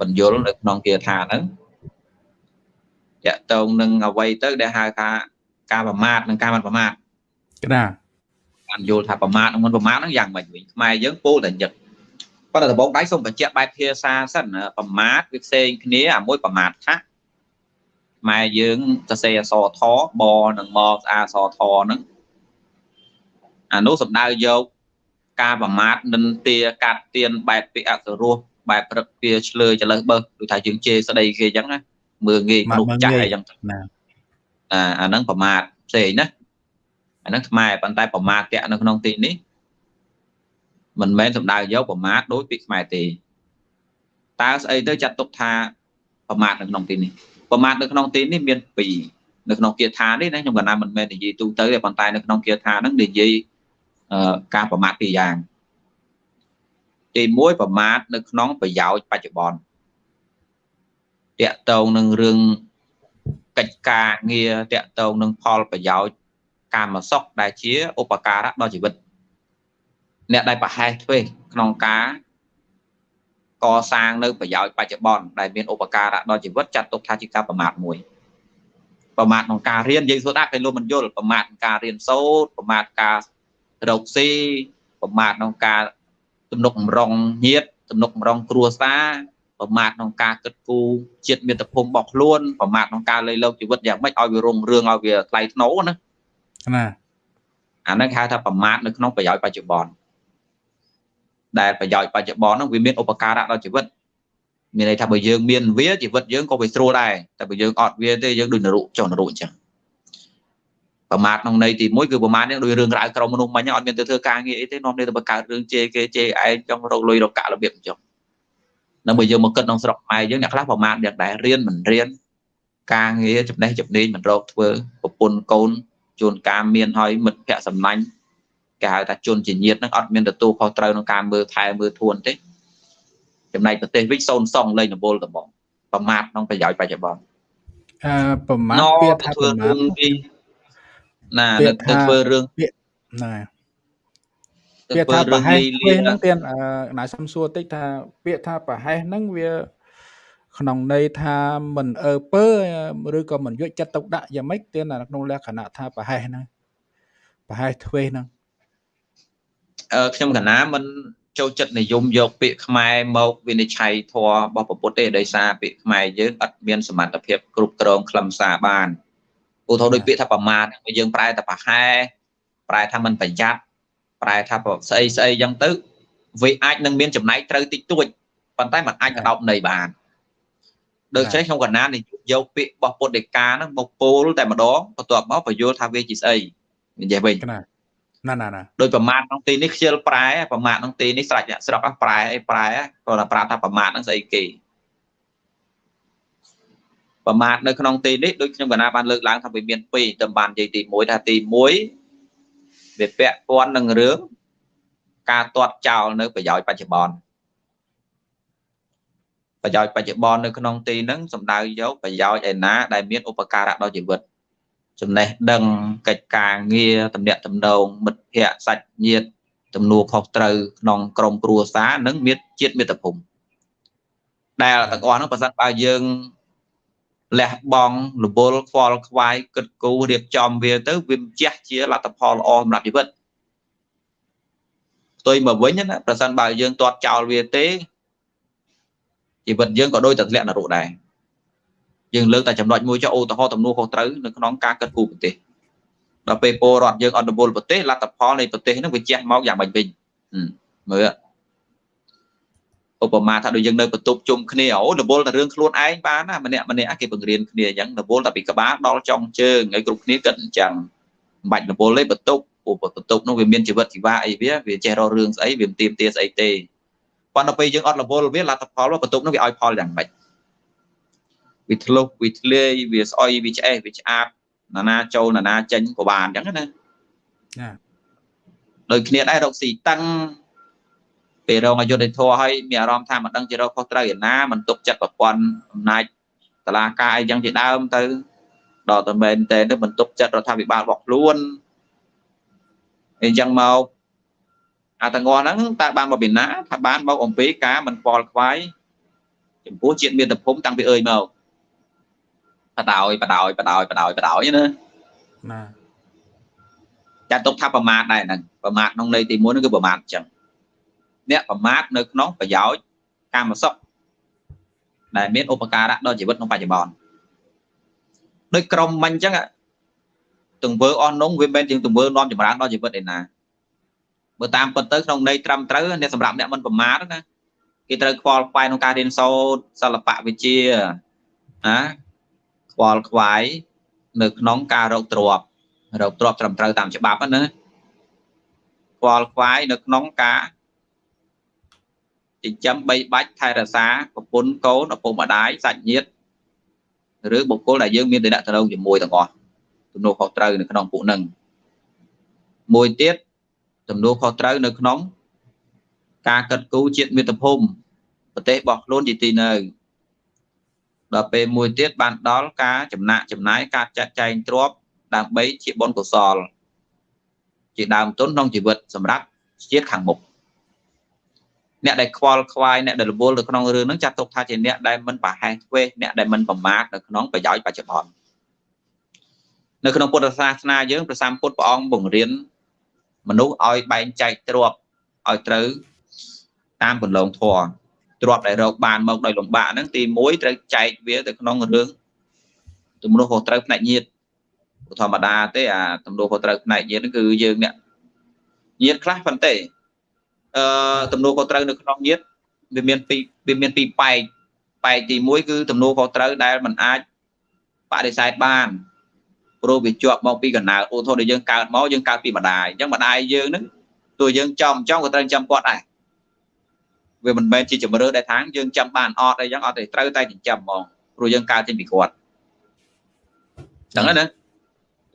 បញ្យលនៅក្នុងគាថាហ្នឹងតកតងនឹងអវ័យទៅដែលហៅថាការប្រមាថនិងការមិនប្រមាថណាបានយល់ថាប្រមាថនិងមិនប្រមាថហ្នឹងយ៉ាងម៉េចវិញខ្មែរយើងពោលតែញឹកប៉ុន្តែដំបូងដៃសូមបញ្ជាក់បែបភាសាសិនប្រមាថវាផ្សេងគ្នាអាមួយប្រមាថថាខ្មែរយើងសរសេរអសថបនិងមស្អាសថហ្នឹង អានោះសំដៅយកការប្រមាថនិន្ទាកាត់ទៀនបែបពីអសរោះបែបព្រឹកវាឆ្លើយចលើសបើដូចថាយើងជេរស្ដីគេអញ្ចឹងណាមើងងាយមនុស្សចាស់អីចឹងណាអាអាហ្នឹងប្រមាថផ្សេងណាអាហ្នឹងខ្មែរប៉ុន្តែប្រមាថតាក់នៅក្នុងទីនេះមិនមែនសំដៅយកប្រមាថដោយពាក្យខ្មែរទេតើស្អីទៅចាត់ទុកថាប្រមាថនៅក្នុងទីនេះប្រមាថនៅក្នុងទីនេះមាន2នៅក្នុងគាថានេះណាខ្ញុំកណាមិនមែននិយាយទូទៅទេប៉ុន្តែនៅក្នុងគាថាហ្នឹងនិយាយ ការប្រមាថពីរយ៉ាងទី1ប្រមាថនៅក្នុងប្រយោជន៍បច្ចុប្បន្នតកតងនឹងរឿងកិច្ចការងារតកតងនឹងផលប្រយោជន៍កាមសុខដែលជាឧបការៈដល់ជីវិតអ្នកដែលប្រហែសធ្វេសក្នុងការកសាងនៅប្រយោជន៍បច្ចុប្បន្នដែលមានឧបការៈដល់ជីវិតចាត់ទុកថាជាការប្រមាថមួយប្រមាថក្នុងការរៀនយើងសូត្រដាក់គេលោកមិនយល់ប្រមាថក្នុងការរៀនសូត្រប្រមាថការ រកស៊ីប្រមាថក្នុងការទំនុកបំរុងញាតទំនុកបំរុងគ្រួសារប្រមាថក្នុងការគិតគូរជាតិមាតុភូមិរបស់ខ្លួនប្រមាថក្នុងការលៃលោកជីវិតយ៉ាងម៉េចឲ្យវារុងរឿងឲ្យវាថ្លៃថ្នូរណាណាអាហ្នឹងហៅថាប្រមាថនៅក្នុងប្រយោជន៍បច្ចុប្បន្នដែលប្រយោជន៍បច្ចុប្បន្នហ្នឹងវាមានឧបការៈដល់ជីវិតមានន័យថាបើយើងមានវាជីវិតយើងក៏វាស្រួលដែរតែបើយើងអត់វាទេយើងដូចនរុចុះនរុអញ្ចឹង ប្រមាថក្នុងន័យទី1គឺប្រមាថនេះដោយរឿងរ៉ាវក្រុមមនុស្សមិញអត់មានទៅធ្វើការងារអីទេនាំនេះទៅបង្កើតរឿងជេរគេជេរឯងចង់រកលុយរកកាក់របៀបអញ្ចឹងនៅបើយើងមកគិតក្នុងស្រុកខ្មែរយើងអ្នកខ្លះប្រមាថយ៉ាងដែររៀនមិនរៀនការងារចំណេះចំណេញមិនរកធ្វើប្រពន្ធកូនជួនកាលមានហើយមិត្តភ័ក្តិសំណាញ់គេហៅថាជនជាញាតិហ្នឹងអត់មានទទួលខុសត្រូវក្នុងការមើលថែមើលធួនទេចំណែកប្រទេសវិញសូនសងលេងដំបូលដំបងប្រមាថក្នុងប្រយោជន៍បច្ចុប្បន្នអឺប្រមាថពាក្យថាប្រមាថ ណាទៅធ្វើរឿងណាពាក្យថាប្រហែសហ្នឹងទៀតអឺណាសំសួរតិចថាពាក្យថាប្រហែសហ្នឹងវា ក្នុងន័យថាមិនអើពើឬក៏មិនយកចិត្តទុកដាក់យ៉ាងម៉េចទៀតក្នុងលក្ខណៈថាប្រហែសហ្នឹងប្រហែសធ្វេសហ្នឹងអឺខ្ញុំកណាមិនចូលចិត្តនិយមយកពាក្យខ្មែរមកវិនិច្ឆ័យធម៌របស់ពុទ្ធទេដោយសារពាក្យខ្មែរយើងអត់មានសមត្ថភាពគ្រប់គ្រងខ្លឹមសារបាន ឧទាហរណ៍ដូចពាក្យថាប្រមាថយើងប្រែតែប្រហែប្រែថាមិនប្រយ័ត្នប្រែថាស្អីស្អីអញ្ចឹងទៅវាអាចនឹងមានចំណែកត្រូវតិចតួចប៉ុន្តែมันអាចកដោបន័យបានដូចចេះខ្ញុំកណានយកពាក្យរបស់ពុទ្ធដីកាហ្នឹងមកពោលតែម្ដងបន្ទាប់មកបញ្យល់ថាវាជាស្អីនិយាយវិញណាណាណាណាដោយប្រមាថក្នុងទីនេះខ្ជិលប្រែប្រមាថក្នុងទីនេះស្រេចអ្នកស្រុកប្រែអីប្រែគាត់ថាប្រាប់ថាប្រមាថហ្នឹងស្អីគេ ប្រមាថនៅក្នុងទីនេះដូចខ្ញុំកណាបានលើកឡើងថាវាមាន2តំបាននិយាយទី1ថាទី1វាពាក់ព័ន្ធនឹងរឿងការទាត់ចោលនៅប្រយោជន៍បច្ចុប្បន្នប្រយោជន៍បច្ចុប្បន្ននៅក្នុងទីហ្នឹងសំដៅយកប្រយោជន៍ឯណាដែលមានឧបការៈដល់ជីវិតចំណេះដឹងកិច្ចការងារតំណាក់តំណងមិត្តភ័ក្តិសាច់ញាតិទំនួលខុសត្រូវក្នុងក្រមគ្រួសារនិងមាតជាតិមាតុភូមិដែលទាំងអស់ហ្នឹងបើសិនបើយើង លះបង់រវល់ខ្វល់ខ្វាយគិតគូររៀបចំវាទៅវាម្ចាស់ជាលទ្ធផលល្អសម្រាប់ជីវិតផ្ទុយមកវិញណាប្រសិនបើយើងទាត់ចោលវាទេជីវិតយើងក៏ដូចតែធ្លាក់នរកដែរយើងលើកតែចំណុចមួយចុះឧទាហរណ៍ទំនួលខុសត្រូវនៅក្នុងការកាត់គូប្រទេសដល់ពេលពលរដ្ឋយើងអត់រវល់ប្រទេសលទ្ធផលនៃប្រទេសហ្នឹងវាជះមកយ៉ាងម៉េចវិញមើល ឧបមាថាដូចយើងនៅបន្ទប់ជុំគ្នាអូរវល់តែរឿងខ្លួនឯងបានណាម្នាក់ម្នាក់គេបង្រៀនគ្នាអញ្ចឹងរវល់តែពីក្បាលដល់ចុងជើងឲ្យគ្រប់គ្នាគិតអញ្ចឹងមិនបាច់រវល់ទេបន្ទប់ពួកបន្ទប់នោះវាមានជីវិតជីវ៉ាអីវាវាចេះរករឿងស្អីវាមិនទៀមទាស្អីទេប៉ុន្តែពេលយើងអត់រវល់វាលទ្ធផលបន្ទប់នោះវាឲ្យផលយ៉ាងម៉េចវាធ្លុះវាធ្លាយវាស្អុយវាឆ្អេះវាឆ្អាបណានាចូលណានាចេញក៏បានអញ្ចឹងណាណាដូចគ្នាដែររកស៊ីតឹង ពេលរងអយុធធម៌ហើយមានអារម្មណ៍ថាមិនដឹងជារកខុសត្រូវឯណាមិនទុកចិត្តប្រព័ន្ធអំណាចតឡាការអីចឹងជាដើមទៅដល់តែមែនតែទៅមិនទុកចិត្តរដ្ឋាភិបាលរបស់ខ្លួនអញ្ចឹងមកអាទាំងអស់ហ្នឹងតើបានមកពីណាថាបានមកអំពីការមិនប៉ល់ខ្វាយចំពោះជាតិមាតុភូមិតាំងពីអើយមកបដ ாய் បដ ாய் បដ ாய் បដ ாய் បដ ாய் ណាណាចាត់ទុកថាប្រមាថដែរហ្នឹងប្រមាថក្នុងន័យទី1ហ្នឹងគឺប្រមាថអញ្ចឹង អ្នកប្រមាថនៅក្នុងប្រយោជន៍កម្មសុខដែលមានឧបការៈដល់ជីវិតក្នុងបច្ចុប្បន្នដោយក្រុមមិញអញ្ចឹងទង្វើអស់នោះវាមិនជាទង្វើនាំចម្រើនដល់ជីវិតឯណាបើតាមពិតទៅក្នុងន័យត្រឹមត្រូវអ្នកសម្រាប់អ្នកមិនប្រមាថណាគេត្រូវខ្វល់ខ្វាយក្នុងការរៀនសូត្រសិល្បៈវិទ្យាណាខ្វល់ខ្វាយនៅក្នុងការរកទ្រព្យរកទ្រព្យត្រឹមត្រូវតាមច្បាប់ណាខ្វល់ខ្វាយនៅក្នុងការ ចិញ្ចឹមបីបាច់ថែរក្សាប្រពន្ធកូនឪពុកម្ដាយសាច់ញាតិឬបុគ្គលដែលយើងមានតំណែងជាមួយទាំងអស់ទំនួលខុសត្រូវនៅក្នុងពួកនឹងមួយទៀតទំនួលខុសត្រូវនៅក្នុង ការកាត់គូជាតិមាតុភូមិប្រទេសរបស់ខ្លួនជាទីនៅដល់ពេលមួយទៀតបានដល់ការចំណាក់ចំណាយការចាត់ចែងទ្រព្យដើម្បីជាបុណ្យកុសល ជាដើមទុនក្នុងជីវិតសម្រាប់ជាតិខាងមុខ អ្នកដែលខ្វល់ខ្វាយអ្នកដែលរវល់នៅក្នុងរឿងហ្នឹងចាត់ទុកថាជាអ្នកដែលមិនប្រហែសធ្វេសអ្នកដែលមិនប្រមាថនៅក្នុងប្រយោជន៍បច្ចុប្បន្ននៅក្នុងពុទ្ធសាសនាយើងព្រះសម្ពុទ្ធព្រះអង្គបង្រៀនមនុស្សឲ្យបែងចែកទ្រព្យឲ្យត្រូវតាមគន្លងធម៌ទ្រព្យដែលរកបានមកដោយលំបាកហ្នឹងទី1ត្រូវចែកវាទៅក្នុងរឿងទំនួលខុសត្រូវផ្នែកញាតធម្មតាទេអាទំនួលខុសត្រូវផ្នែកញាតហ្នឹងគឺយើងអ្នកញាតខ្លះប៉ុន្តែ អឺទំនួលខុសត្រូវនៅក្នុងញាតវាមានពីរវាមានពីរបែកបែកទី1គឺទំនួលខុសត្រូវដែលมันអាចបដិសេធបានព្រោះវាជាប់មកពីកណ្ដាលឧទាហរណ៍ដែលយើងកើតមកយើងកើតពីម្ដាយអញ្ចឹងម្ដាយយើងហ្នឹងទោះយើងចំចំក៏ត្រូវចាំគាត់ដែរវាមិនមែនជាជំរឿដែលថាយើងចាំបានអត់អីចឹងអត់ទេត្រូវតែចិញ្ចឹមហ្មងព្រោះយើងកើតចេញពីគាត់ចឹងណា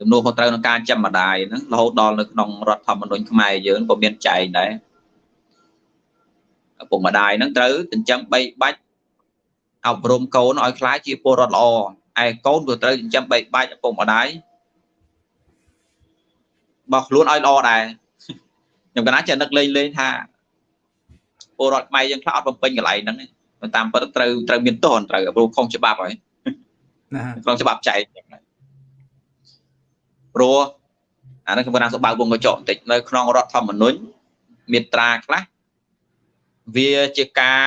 ទំនួលខុសត្រូវក្នុងការចាំម្ដាយហ្នឹងរហូតដល់នៅក្នុងរដ្ឋធម្មនុញ្ញខ្មែរយើងក៏មានចែងដែរឪ ពុកម្ដាយហ្នឹងត្រូវចិញ្ចឹមបីបាច់អប់រំកូនឲ្យខ្លាចជាពលរដ្ឋល្អឯកូនក៏ត្រូវចិញ្ចឹមបីបាច់ឪពុកម្ដាយបោះខ្លួនឲ្យល្អដែរខ្ញុំកណាចេះនឹកលេងលេងថាពលរដ្ឋខ្មែរយើងខ្លះអត់បំពេញកន្លែងហ្នឹងតាមពិតត្រូវត្រូវមានទោសត្រូវព្រោះខុសច្បាប់ហើយណាក្នុងច្បាប់ចែកព្រោះអានេះខ្ញុំកណាសបើកវងកញ្ចក់បន្តិចនៅក្នុងរដ្ឋធម្មនុញ្ញមាត្រាខ្លះ វាជាការ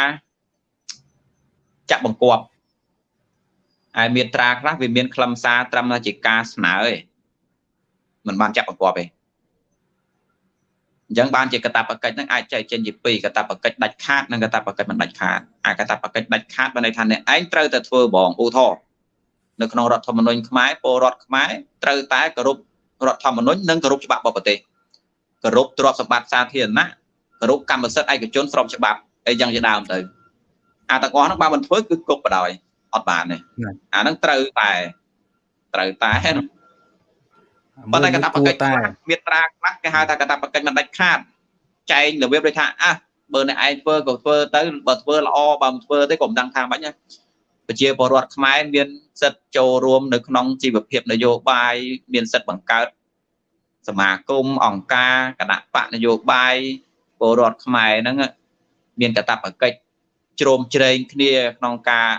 ចាក់បង្គាប់ហើយមាត្រាខ្លះវាមានខ្លឹមសារត្រឹមតែជាការស្នើឯងមិនបានចាក់បង្គាប់ទេអញ្ចឹងបានជាកតាបកិច្ចហ្នឹងអាចចែកចេញជាពីរកតាបកិច្ចដាច់ខាតនិងកតាបកិច្ចមិនដាច់ខាតអាកតាបកិច្ចដាច់ខាតបានន័យថាអ្នកឯងត្រូវតែធ្វើបងឧទាហរណ៍នៅក្នុងរដ្ឋធម្មនុញ្ញខ្មែរពលរដ្ឋខ្មែរត្រូវតែគោរពរដ្ឋធម្មនុញ្ញនិងគោរពច្បាប់របស់ប្រទេសគោរពទ្រព្យសម្បត្តិសាធារណៈគោ រពកម្មសិទ្ធិឯកជនស្របច្បាប់អីយ៉ាងជាដើមទៅអាទាំងអស់ហ្នឹងបើមិនធ្វើគឺគប់បដ ாய் អត់បានទេអាហ្នឹងត្រូវតែត្រូវតែប៉ុន្តែកតាបកិច្ចមាត្រាខ្លះគេហៅថាកតាបកិច្ចមិនដាច់ខាតចែងរបៀបដូចថាអះបើអ្នកឯងធ្វើក៏ធ្វើទៅបើធ្វើល្អបើមិនធ្វើទេក៏មិនដឹងថាម៉េចណាប្រជាពលរដ្ឋខ្មែរមានសិទ្ធិចូលរួមនៅក្នុងជីវភាពនយោបាយមានសិទ្ធិបង្កើតសមាគមអង្គការគណៈបកនយោបាយ ពលរដ្ឋខ្មែរហ្នឹងមានកតាបកិច្ចជ្រោមជ្រែងគ្នាក្នុងការ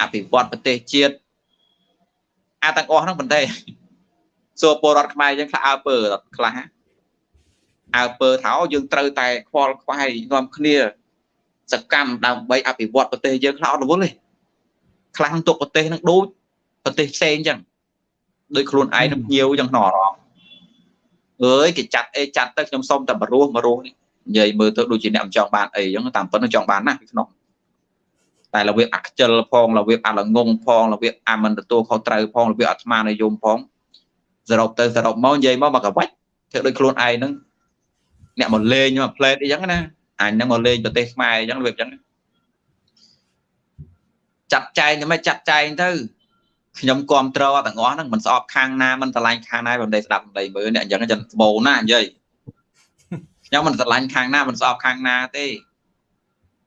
អភិវឌ្ឍប្រទេសជាតិអាទាំងអស់ហ្នឹងប៉ុន្តែសួរពលរដ្ឋខ្មែរយើងខ្លះអើពើខ្លះអើពើថាយើងត្រូវតែខ្វល់ខ្វាយនាំគ្នា សកម្មដើម្បីអភិវឌ្ឍប្រទេសយើងខ្លះអត់រវល់ទេខ្លាំងទុកប្រទេសនឹងដូចប្រទេសផ្សេងអញ្ចឹងដូចខ្លួនឯងនឹងញៀវអញ្ចឹងក្នុងអារម្មណ៍អើយគេចាត់អីចាត់ទៅខ្ញុំសុំតែបរោះបរោះនេះ និយាយមើលទៅដូចជាអ្នកមិនចង់បានអីអញ្ចឹងតាមពិតចង់បានណាស់ក្នុងតែរបៀបអខ្ជិលផងរបៀបអលងងផងរបៀបអាមិនទទួលខុសត្រូវផងរបៀបអាត្មានិយមផងសរុបទៅសរុបមកនិយាយមកមកកវាច់ធ្វើដូចខ្លួនឯងហ្នឹងអ្នកមកលេងមកផ្លេតអីចឹងណាអញហ្នឹងមកលេងប្រទេសខ្មែរអញ្ចឹងរបៀបអញ្ចឹងចាត់ចែងតែមិនចាត់ចែងទៅខ្ញុំគ្រប់ត្រទាំងអស់ហ្នឹងមិនស្អប់ខាងណាមិនឆ្លាញ់ខាងណាបំដីស្ដាប់បំដីមើលអ្នកអញ្ចឹងចឹងស្បោណានិយាយ ខ្ញុំមិនឆ្លាញ់ខាងណាមិនស្អប់ខាងណាទេ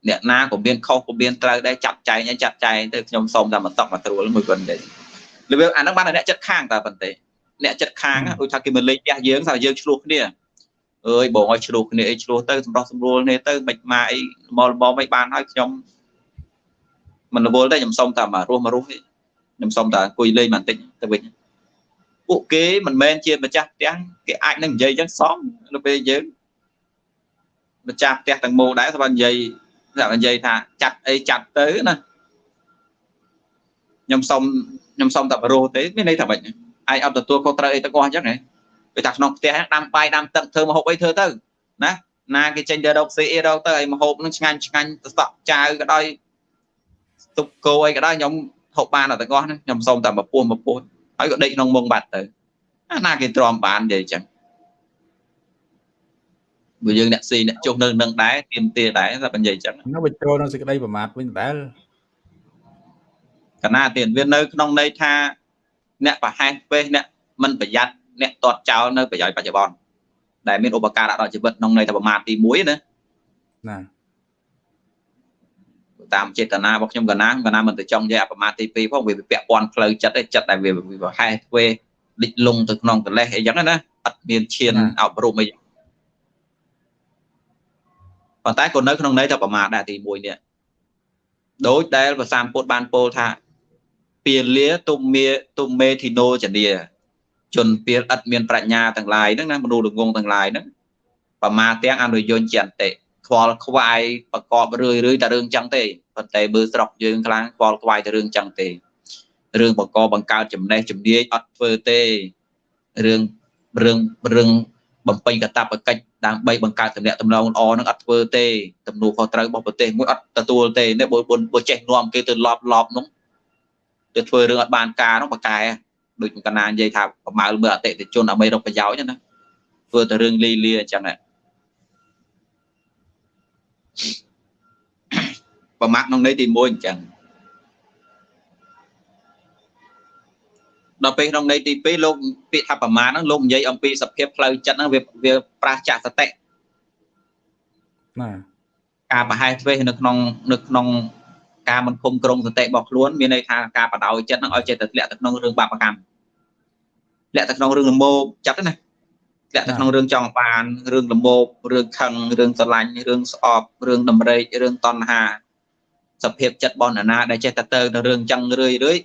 អ្នកណាក៏មានខុសក៏មានត្រូវដែរចាត់ចែងឲ្យចាត់ចែងទៅខ្ញុំសូមតែមកតក់មកត្រួលមួយប៉ុណ្ណេះលើអាហ្នឹងបានអ្នកចិត្តខាងតើប៉ុន្តែអ្នកចិត្តខាងដូចថាគេមកលេងផ្ទះយើងថាយើងឆ្លោះគ្នាអើយបងឲ្យឆ្លោះគ្នាអីឆ្លោះទៅសម្រោះសម្រួលគ្នាទៅមិនមកអីមកលំមិនបានហើយខ្ញុំមិនរវល់ទេខ្ញុំសុំតែមករស់មករស់ខ្ញុំសុំតែអង្គុយលេងបន្តិចទៅវិញពួកគេមិនមែនជាម្ចាស់ផ្ទះគេអាចនឹងនិយាយចឹងសមនៅពេលយើង ម្ចាស់ផ្ទះទាំងមូលដែរស្បើនិយាយតែនិយាយថាចាត់អីចាត់ទៅណាខ្ញុំសុំខ្ញុំសុំតែបរោះទេមានន័យថាម៉េចឯងអត់ទទួលខុសត្រូវអីទាំងអស់អញ្ចឹងហ៎វាថាក្នុងផ្ទះដាំបាយដាំទឹកធ្វើមហូបអីធ្វើទៅណាណាគេចេញទៅរកស៊ីអីរកទៅឲ្យមហូបនឹងឆ្ងាញ់ឆ្ងាញ់ទៅសក់ចាវក៏ដោយទុកគោអីក៏ដោយខ្ញុំហូបបានទាំងអស់ខ្ញុំសុំតែមកពោះមកពោះហើយក៏ដេកក្នុងមុងបាត់ទៅអាណាគេទ្រាំបាននិយាយអញ្ចឹង បើយើងអ្នកស៊ីអ្នកចុះនៅនឹងដែរទៀមទាដែរតែនិយាយអញ្ចឹងនៅបញ្ចូលនៅសេចក្តីប្រមាថវិញដែរកណាទៀតវានៅក្នុងន័យថា អ្នកប្រហែសពេសអ្នកមិនប្រយ័ត្នអ្នកតតចោលនៅប្រយោជន៍បច្ចុប្បន្នដែលមានឧបការៈដល់ជីវិតក្នុងន័យថាប្រមាថទី1ណាណាតាមចេតនារបស់ខ្ញុំកណាកណាមិនទៅចង់និយាយអប្រមាថទី2ផងវាពាក់ព័ន្ធផ្លូវចិត្តឯចិត្តដែលវាប្រហែសធ្វើលិចលងទៅក្នុងកលេសអីចឹងណាអត់មានឈានអប់រំអី ប៉ុន្តែក៏នៅក្នុងន័យថាប្រមាថដែរទី1នេះដោយដែលប្រសាមពុទ្ធបានពោលថាពាលាទុំមេទុំមេធីណូចនីជនពាលឥតមានប្រាជ្ញាទាំងឡាយហ្នឹងណាមនុស្សល្ងងទាំងឡាយហ្នឹងប្រមាទាំងអនុយញ្ញចន្តិខ្វល់ខ្វាយប្រកបរឿយរឿយតែរឿងចឹងទេប៉ុន្តែមើលស្រុកយើងខ្លាំងខ្វល់ខ្វាយតែរឿងចឹងទេរឿងបកបង្កើតចំណេះជំនាញអត់ធ្វើទេរឿងរឿងរឿងបំពេញកតបកិច្ច ដើម្បីបង្កើតទំនាក់ទំនងល្អនឹងអត់ធ្វើទេទំនួលខុសត្រូវរបស់ប្រទេសមួយអត់ទទួលទេនេះបើបើចេះនាំគេទៅលប់លប់នោះទៅធ្វើរឿងអត់បានការនោះបកែដូចកណានិយាយថាប្រមាលមើលអតិថិជនដើម្បីរកប្រយោជន៍ណាធ្វើតែរឿងលីលាអញ្ចឹងប្រមាថក្នុងន័យទី1អញ្ចឹង ដល់ពេលក្នុងន័យទី2លោកពាក្យថាប្រមាណហ្នឹងលោកនិយាយអំពីសភាពផ្លូវចិត្តហ្នឹងវាវាប្រាសចាកសតិណាការប្រហែសធ្វេសនៅក្នុងនៅក្នុងការមិនគុំក្រងសតិរបស់ខ្លួនមានន័យថាការបដ ாய் ចិត្តហ្នឹងឲ្យចិត្តទៅធ្លាក់ទៅក្នុងរឿងបាបកម្មធ្លាក់ទៅក្នុងរឿងលមោកចិត្តណាធ្លាក់ទៅក្នុងរឿងចង់បានរឿងលមោករឿងខឹងរឿងស្រឡាញ់រឿងស្អប់រឿងតម្រេករឿងតណ្ហាសភាពចិត្តបនណាដែលចេះតែទៅនៅរឿងចឹងរឿយរឿយ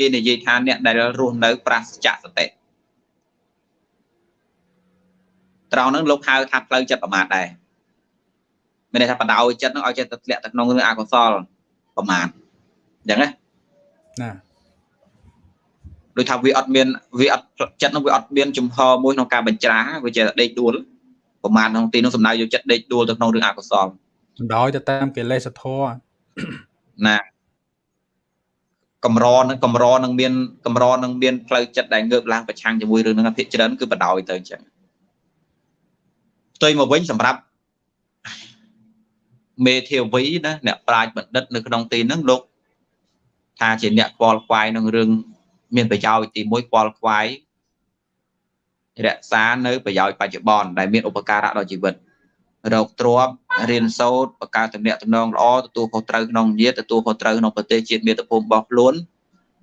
គេនិយាយថាអ្នកដែលរស់នៅប្រាសចាកសតិត្រង់ហ្នឹងលោកហៅថាផ្លូវចិត្តប្រមាទដែរមានន័យថាបដ ாய் ចិត្តហ្នឹងឲ្យចិត្តទៅធ្លាក់ទៅក្នុងរឿងអកុសលប្រមាទអញ្ចឹងណាណាដូចថាវាអត់មានវាអត់ចិត្តនោះវាអត់មានចំហមួយក្នុងការបញ្ច្រាវាជាដេកដួលប្រមាណក្នុងទីនោះសំដៅយកចិត្តដេកដួលទៅក្នុងរឿងអកុសលសំដៅទៅតាមកិលេសធម៌ណា កម្រនឹងកម្រនឹងមានកម្រនឹងមានផ្លូវចិត្តដែលងើបឡើងប្រឆាំងជាមួយរឿងហ្នឹងភាគច្រើនគឺបដ ாய் ទៅអញ្ចឹងផ្ទុយមកវិញសម្រាប់មេធាវីណាអ្នកប្រាជ្ញបណ្ឌិតនៅក្នុងទីហ្នឹងលោកថាជាអ្នកខ្វល់ខ្វាយនឹងរឿងមានប្រយោជន៍ទី1ខ្វល់ខ្វាយរក្សានៅប្រយោជន៍បច្ចុប្បន្នដែលមានឧបការៈដល់ជីវិត រោគទ្របរៀនសូត្របង្កើតទំនាក់ទំនងល្អទទួលខុសត្រូវក្នុងញាតិទទួលខុសត្រូវក្នុងប្រទេសជាតិមាតុភូមិរបស់ខ្លួន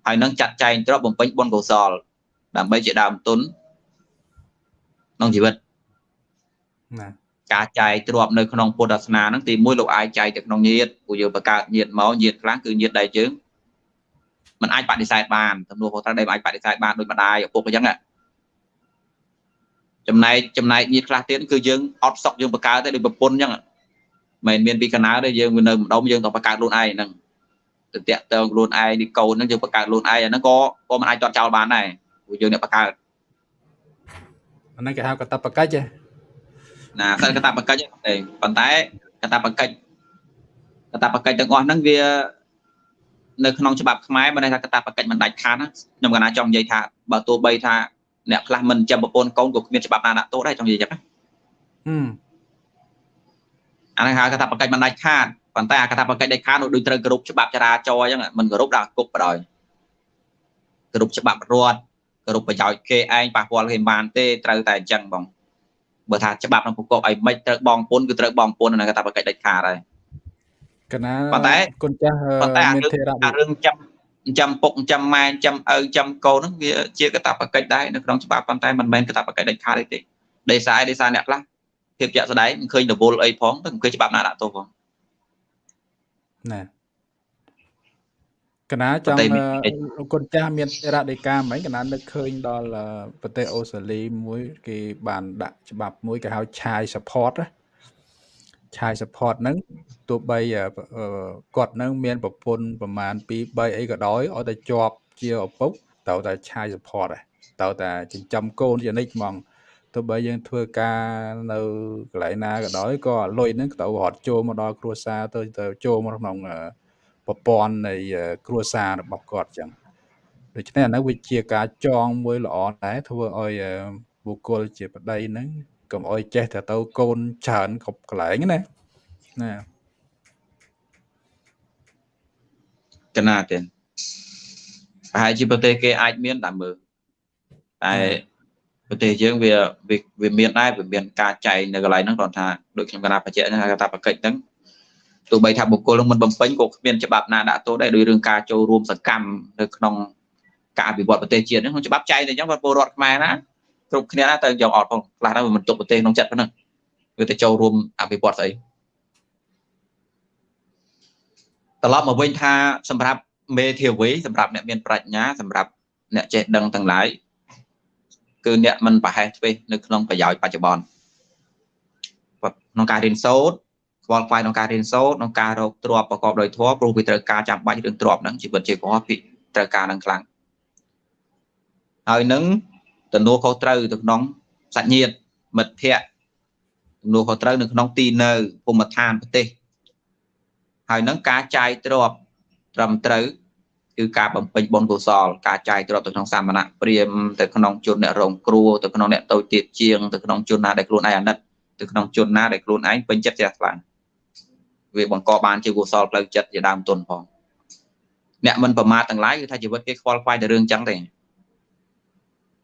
ហើយនឹងចាត់ចែងទ្របបំពេញបុណ្យកុសល ដើម្បីជាដើមទុនក្នុងជីវិតណាការចែកទ្របនៅក្នុងពុទ្ធសាសនាហ្នឹងទី1លោកអាចចែកទៅក្នុងញាតិពួកយើងបង្កើតញាតិមកញាតិខ្លះគឺញាតិដែលយើងมันអាចបដិសេធបានទំនួលខុសត្រូវដែលអាចបដិសេធបានដូចម្ដាយឪពុកអញ្ចឹង ចំណែកចំណែកញាតខ្លះទៀតគឺយើងអត់សក់យើងបង្កើតទេដូចប្រពន្ធអញ្ចឹងមិនមានពីកណាទេយើងនៅម្ដុំយើងទៅបង្កើតខ្លួនឯងហ្នឹងទៅតាក់ទងខ្លួនឯងនេះកូនហ្នឹងយើងបង្កើតខ្លួនឯងអាហ្នឹងក៏ក៏មិនអាចទាត់ចោលបានដែរព្រោះយើងអ្នកបង្កើតអាហ្នឹងគេហៅកតបកិច្ចណាសិលកតបកិច្ចទេប៉ុន្តែកតបកិច្ចកតបកិច្ចទាំងអស់ហ្នឹងវានៅក្នុងច្បាប់ខ្មែរមិនថាកតបកិច្ចមិនដាច់ខាតខ្ញុំកណាចង់និយាយថាបើទោះបីថា អ្នកខ្លះមិនចាំប្រពន្ធកូនក៏គ្មានច្បាប់ណាដាក់ទោសដែរចង់និយាយចឹងណាអានេះហៅកតបកិច្ចមិនដាច់ខាតប៉ុន្តែអាកតបកិច្ចដាច់ខាតនោះដូចត្រូវគ្រប់ច្បាប់ចរាចរណ៍អញ្ចឹងមិនគ្រប់ដល់គុកបដ ாய் គ្រប់ច្បាប់រដ្ឋគ្រប់ប្រយោជន៍គេឯងប៉ះពាល់គេបានទេត្រូវតែអញ្ចឹងបងបើថាច្បាប់ក្នុងប្រកបអីមិនត្រូវបងពុនគឺត្រូវបងពុននៅកតបកិច្ចដាច់ខាតហើយកណាប៉ុន្តែគុណចាស់ប៉ុន្តែមានធេរៈអារឿងចាំ ចាំពុកចាំម៉ែចាំឪចាំកូនហ្នឹងវាជាកតបកិច្ចដែរនៅក្នុងច្បាប់ប៉ុន្តែមិនមែនកតបកិច្ចដាច់ខាតទេដោយសារដោយសារអ្នកខ្លះភាពជាក់ស្ដែងមិនឃើញរវល់អីផងតែមិនឃើញច្បាប់ណាដាក់ទោសផងណាកណាចង់គុណចាស់មានរដីកាមិញកណានឹកឃើញដល់ប្រទេសអូស្ត្រាលីមួយគេបានដាក់ច្បាប់មួយគេហៅឆាយ support ណាឆាយ support ហ្នឹង ទោះបីគាត់នឹងមានប្រពន្ធប្រមាណ2 3អីក៏ដោយឲ្យតែជាប់ជាឪពុកត្រូវតែឆាយ support ដែរត្រូវតែចិញ្ចឹមកូនជានិច្ចហ្មងទោះបីយើងធ្វើការនៅកន្លែងណាក៏ដោយក៏លុយហ្នឹងត្រូវរត់ចូលមកដល់គ្រួសារទៅទៅចូលមកក្នុងប្រព័ន្ធនៃគ្រួសាររបស់គាត់ចឹងដូច្នេះអានោះវាជាការចងមួយល្អដែរធ្វើឲ្យបុគ្គលជាប្តីហ្នឹងកុំអោយចេះតែទៅកូនច្រើនគ្រប់កន្លែងណាណា កណាទេប្រហែលជាប្រទេសគេអាចមានតាមមើលតែប្រទេសយើងវាវាមានដែរវាមានការចែងនៅកន្លែងហ្នឹងគាត់ថាដូចខ្ញុំកណាបច្ចៈហ្នឹងគេថាបកិច្ចហ្នឹងទោះបីថាបុគ្គលនឹងមិនបំពេញក៏គ្មានច្បាប់ណាដាក់ទោសដែរដោយរឿងការចូលរួមសកម្មនៅក្នុងការអភិវឌ្ឍប្រទេសជាតិហ្នឹងក្នុងច្បាប់ចែងតែអញ្ចឹងពលរដ្ឋខ្មែរណាគ្រប់គ្នាណាទៅយកអត់ផងខ្លះទៅមិនទុកប្រទេសក្នុងចិត្តប៉ុណ្ណឹងវាទៅចូលរួមអភិវឌ្ឍស្អី ត្រឡប់មកវិញថាសម្រាប់មេធាវីសម្រាប់អ្នកមានប្រាជ្ញាសម្រាប់អ្នកចេះដឹងទាំងឡាយគឺអ្នកមិនប្រហែសធ្វេសនៅក្នុងប្រយោជន៍បច្ចុប្បន្នក្នុងការរៀនសូត្រខ្វល់ខ្វាយក្នុងការរៀនសូត្រក្នុងការរកទ្រព្យប្រកបដោយធម៌ព្រោះវាត្រូវការចាំបាច់រឿងទ្រព្យហ្នឹងជីវិតជាកុហកពីត្រូវការនឹងខ្លាំងហើយនឹងទំនួលខុសត្រូវទៅក្នុងសាច់ញាតិមិត្តភ័ក្តិទំនួលខុសត្រូវនៅក្នុងទីនៅភូមិឋានប្រទេស ហើយនឹងការចាយទ្រព្យត្រឹមត្រូវគឺការបំពេញបុណ្យកុសលការចាយទ្រព្យទៅក្នុងសាមណៈព្រាមទៅក្នុងជនអ្នករងគ្រោះទៅក្នុងអ្នកតូចទៀតជាងទៅក្នុងជនណាដែលខ្លួនឯងអាណិតទៅក្នុងជនណាដែលខ្លួនឯងពេញចិត្តជ្រះថ្លាវាបង្កបានជាកុសលផ្លូវចិត្តជាដើមទុនផងអ្នកមិនប្រមាទទាំងឡាយគឺថាជីវិតគេខ្វល់ខ្វាយតែរឿងចឹងទេ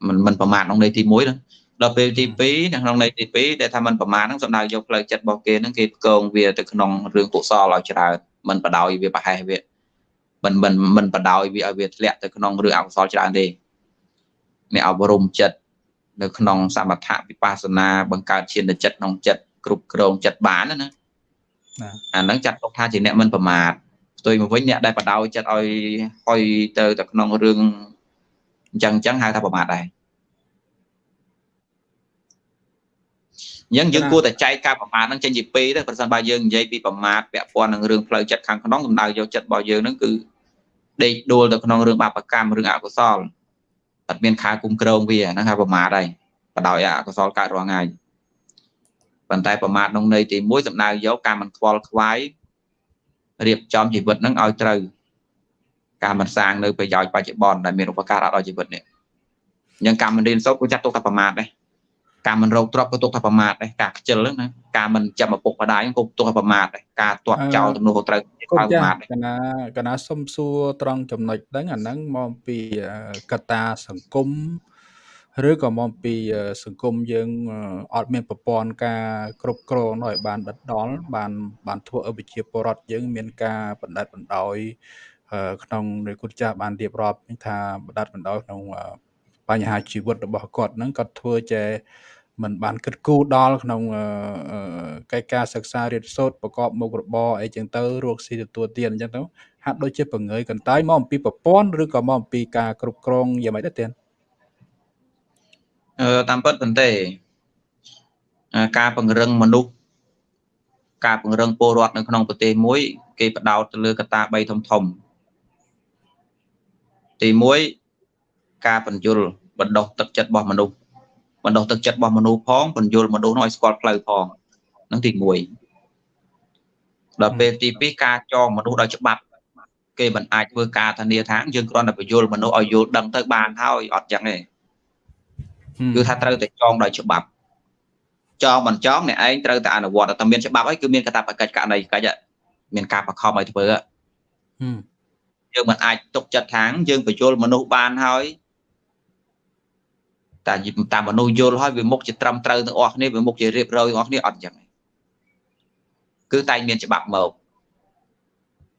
មិនមិនប្រមាទក្នុងន័យទី1ហ្នឹង ដល់ពេលទី2នៅក្នុងន័យទី2ដែលថាมันប្រមាណហ្នឹងសំដៅយកផ្លូវចិត្តរបស់គេហ្នឹងគេផ្គងវាទៅក្នុងរឿងកុសលឲ្យច្រើនมันបដ ாய் វាប្រហែសវាមិនមិនមិនបដ ாய் វាឲ្យវាធ្លាក់ទៅក្នុងរឿងអកុសលច្រើនទេអ្នកអប់រំចិត្តនៅក្នុងសមថៈវិបស្សនាបង្កើតឈានចិត្តក្នុងចិត្តគ្រប់គ្រងចិត្តបានណាអាហ្នឹងចាត់ទុកថាជាអ្នកមិនប្រមាទផ្ទុយមកវិញអ្នកដែលបដ ாய் ចិត្តឲ្យហុយទៅទៅក្នុងរឿងអញ្ចឹងអញ្ចឹងហៅថាប្រមាទដែរ អញ្ចឹងយើងគួរតែចែកការប្រមាទហ្នឹងចេញជាពីរទៅប្រសិនបើយើងនិយាយពីប្រមាទពាក់ព័ន្ធនឹងរឿងផ្លូវចិត្តខាងក្នុងសំដៅយកចិត្តរបស់យើងហ្នឹងគឺដេកដួលទៅក្នុងរឿងបាបកម្មរឿងអកុសលអត់មានខែគុំក្រងវាហ្នឹងហៅប្រមាទហើយបដោយអកុសលកើតរាល់ថ្ងៃប៉ុន្តែប្រមាទក្នុងន័យទី1សំដៅយកការមិនខ្វល់ខ្វាយរៀបចំជីវិតហ្នឹងឲ្យត្រូវការមិនសាងនៅប្រយោជន៍បច្ចុប្បន្នដែលមានឧបការៈដល់ជីវិតនេះអញ្ចឹងការមិនរៀនសូត្រក៏ចាត់ទុកថាប្រមាទដែរ ការមិនរកទ្រព្យក៏ទុកថាប្រមាទដែរការខ្ជិលហ្នឹងណាការមិនចាំឪពុកម្ដាយក៏ទុកថាប្រមាទដែរការទាត់ចោលទំនួលខុសត្រូវក៏ប្រមាទដែរកណាកណាសុំសួរត្រង់ចំណុចហ្នឹងអាហ្នឹងមកពីកត្តាសង្គមឬក៏មកពីសង្គមយើងអត់មានប្រព័ន្ធការគ្រប់គ្រងនោះឲ្យបានដិតដល់បានបានធ្វើឲ្យវិជាពរដ្ឋយើងមានការបណ្ដិតបណ្ដោយក្នុងនៃគុណចាស់បានរៀបរាប់ថាបណ្ដិតបណ្ដោយក្នុងបញ្ហាជីវិតរបស់គាត់ហ្នឹងគាត់ធ្វើចេះ មិនបានគិតគូរដល់ក្នុងកិច្ចការសិក្សារៀនសូត្រប្រកបមុខរបរអីចឹងទៅរកស៊ីទទួលទានអញ្ចឹងទៅហាក់ដូចជាបង្ងើយកន្តើយមកអំពីប្រព័ន្ធឬក៏មកអំពីការគ្រប់គ្រងយ៉ាងម៉េចដែរទៀតអឺតាមពិតប៉ុន្តែការពង្រឹងមនុស្សការពង្រឹងពលរដ្ឋនៅក្នុងប្រទេសមួយ គេបដោតទៅលើកត្តា3ធំធំទី1ការបញ្យលបណ្ដោះទឹកចិត្តរបស់មនុស្ស បណ្ដោះទឹកចិត្តរបស់មនុស្សផងបញ្យលមនុស្សនោះឲ្យស្គាល់ផ្លូវផងនឹងទី1ដល់ពេលទី2ការចងមនុស្សដោយច្បាប់គេមិនអាចធ្វើការធានាថាយើងគ្រាន់តែបញ្យលមនុស្សឲ្យយល់ដឹងទៅបានហើយអត់ចឹងទេគឺថាត្រូវតែចងដោយច្បាប់ចងមិនចងអ្នកឯងត្រូវតែអនុវត្តតែមានច្បាប់ហើយគឺមានកាតព្វកិច្ចករណីកិច្ចមានការបខំឲ្យធ្វើយើងមិនអាចទុកចិត្តថាយើងបញ្យលមនុស្សបានហើយ តែតាមមនុស្សយល់ហើយវាមុខជាត្រឹមត្រូវទាំងអស់គ្នាវាមុខជារៀបរយទាំងអស់គ្នាអត់ចឹងគឺតែមានច្បាប់មក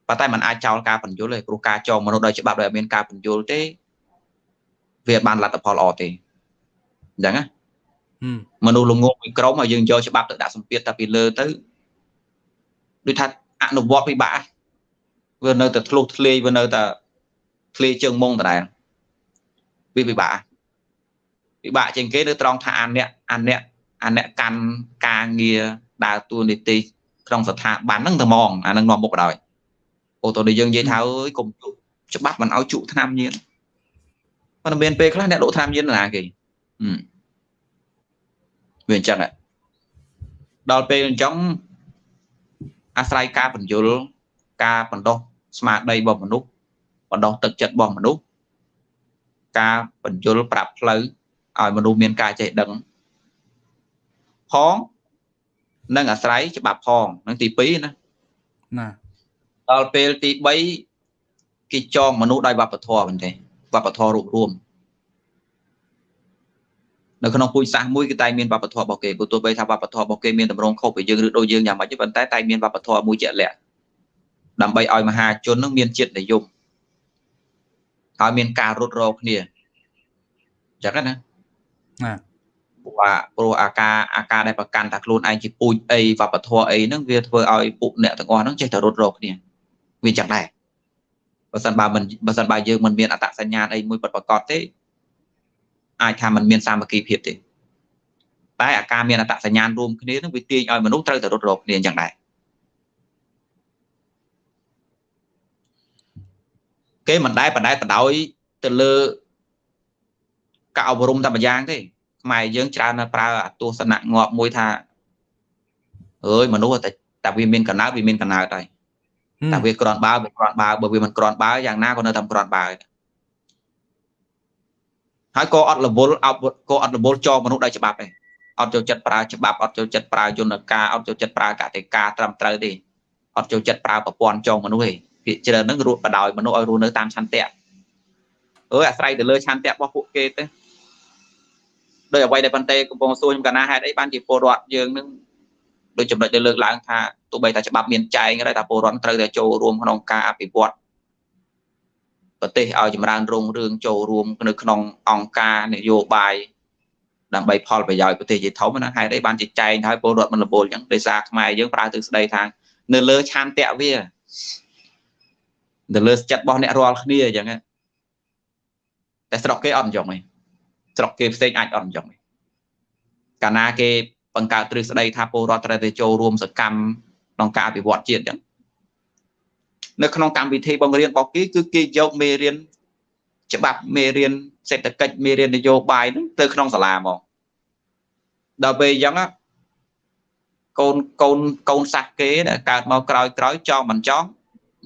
ប៉ុន្តែมันអាចចោលការបញ្យលទេព្រោះការចងមនុស្សដោយច្បាប់ដែលមានការបញ្យលទេវាបានលទ្ធផលល្អទេអញ្ចឹងណាមនុស្សល្ងងមួយក្រុមហើយយើងយកច្បាប់ទៅដាក់សម្ពាធតែពីលើទៅដូចថាអនុវត្តពិបាកវានៅតែធ្លុះធ្លាយវានៅតែធ្លាយជើងមុងដដែលវាពិបាក ពិបាកជាងគេនៅត្រង់ថាអាអ្នកអាអ្នកអាអ្នកកាន់ការងារដើរតួនាទីក្នុងស្ថាប័នហ្នឹងតែហ្មងអានឹងនាំមុខបណ្ដោយអូតូនេះយើងនិយាយថាអើយកុំជក់ច្បាប់មិនឲ្យជក់ឆ្នាំញៀនប៉ុន្តែមានពេលខ្លះអ្នកដកឆ្នាំញៀនណាគេវាអញ្ចឹងដល់ពេលអញ្ចឹងអាស្រ័យការបញ្យលការបណ្ដោះស្មារតីរបស់មនុស្សបណ្ដោះទឹកចិត្តរបស់មនុស្សការបញ្យលប្រាប់ផ្លូវ ឲ្យមនុស្សមានការចេះដឹងផងនិងអាស្រ័យច្បាប់ផងនឹងទី2ណាណាដល់ពេលទី3គេចងមនុស្សដោយវប្បធម៌មែនទេវប្បធម៌រូបរួមនៅក្នុងពូជសាសន៍មួយគឺតែមានវប្បធម៌របស់គេព្រោះទោះបីថាវប្បធម៌របស់គេមានតម្រងខុសពីយើងឬដូចយើងយ៉ាងម៉េចទេប៉ុន្តែតែមានវប្បធម៌មួយជាក់លាក់ដើម្បីឲ្យមហាជននឹងមានចិត្តនិយមហើយមានការរត់រគ្នាចឹងណា ណាព្រោះព្រោះអាការអាការដែលប្រកាន់ថាខ្លួនឯងជាពូជអីវប្បធម៌អីហ្នឹងវាធ្វើឲ្យពួកអ្នកទាំងអស់ហ្នឹងចេះតែរត់រកគ្នាវាចឹងដែរបើសិនបើមិនបើសិនបើយើងមិនមានអត្តសញ្ញាណអីមួយពិតប្រាកដទេអាចថាมันមានសាមគ្គីភាពទេតែអាការមានអត្តសញ្ញាណរួមគ្នានឹងវាទាញឲ្យមនុស្សត្រូវតែរត់រកគ្នាយ៉ាងដែរគេមិនដែលបដែតបដោយទៅលើការអប់រំតែម្យ៉ាងទេ ខ្មែរយើងច្រើនតែប្រើអាទស្សនៈងាប់មួយថាអើយមនុស្សតែតែវាមានកណើតវាមានកណើតហើយតែវាក្រាន់បើវាក្រាន់បើបើវាមិនក្រាន់បើយ៉ាងណាក៏នៅតែក្រាន់បើហើយក៏អត់រវល់អត់ក៏អត់រវល់ចងមនុស្សដោយច្បាប់ដែរអត់ចូលចិត្តប្រើច្បាប់អត់ចូលចិត្តប្រើយន្តការអត់ចូលចិត្តប្រើកតិកាត្រឹមត្រូវទេអត់ចូលចិត្តប្រើប្រព័ន្ធចងមនុស្សទេភាគច្រើនហ្នឹងរួចបដោយមនុស្សឲ្យរស់នៅតាមឆន្ទៈអើយអាស្រ័យទៅលើឆន្ទៈរបស់ពួកគេទៅ ដោយអ្វីដែលបន្តែកំពុងសួរខ្ញុំកណាហេតុអីបានជាពលរដ្ឋយើងនឹងដូចចំណុចដែលលើកឡើងថាទោះបីតែច្បាប់មានចែងក៏ដោយតែពលរដ្ឋត្រូវតែចូលរួមក្នុងការអភិវឌ្ឍប្រទេសឲ្យចម្រើនរុងរឿងចូលរួមនៅក្នុងអង្គការនយោបាយដើម្បីផលប្រយោជន៍ប្រទេសជាធំណាហេតុអីបានជាចែងហើយពលរដ្ឋមិនលពលអញ្ចឹងដោយសារខ្មែរយើងប្រើទិសស្ដីថានៅលើឆានតៈវានៅលើចិត្តរបស់អ្នករាល់គ្នាអញ្ចឹងតែស្រុកគេអត់អញ្ចឹងទេ ស្រុកគេផ្សេងអាចអត់អញ្ចឹងទេកាលណាគេបង្កើតទ្រឹស្ដីថាពលរដ្ឋត្រូវតែចូលរួមសកម្មក្នុងការអភិវឌ្ឍជាតិអញ្ចឹងនៅក្នុងកម្មវិធីបង្រៀនរបស់គេគឺគេយកមេរៀនច្បាប់មេរៀនសេដ្ឋកិច្ចមេរៀននយោបាយហ្នឹងទៅក្នុងសាលាមកដល់ពេលអញ្ចឹងកូនកូនកូនសាសគេដែលកើតមកក្រោយក្រោយចង់មិនចង់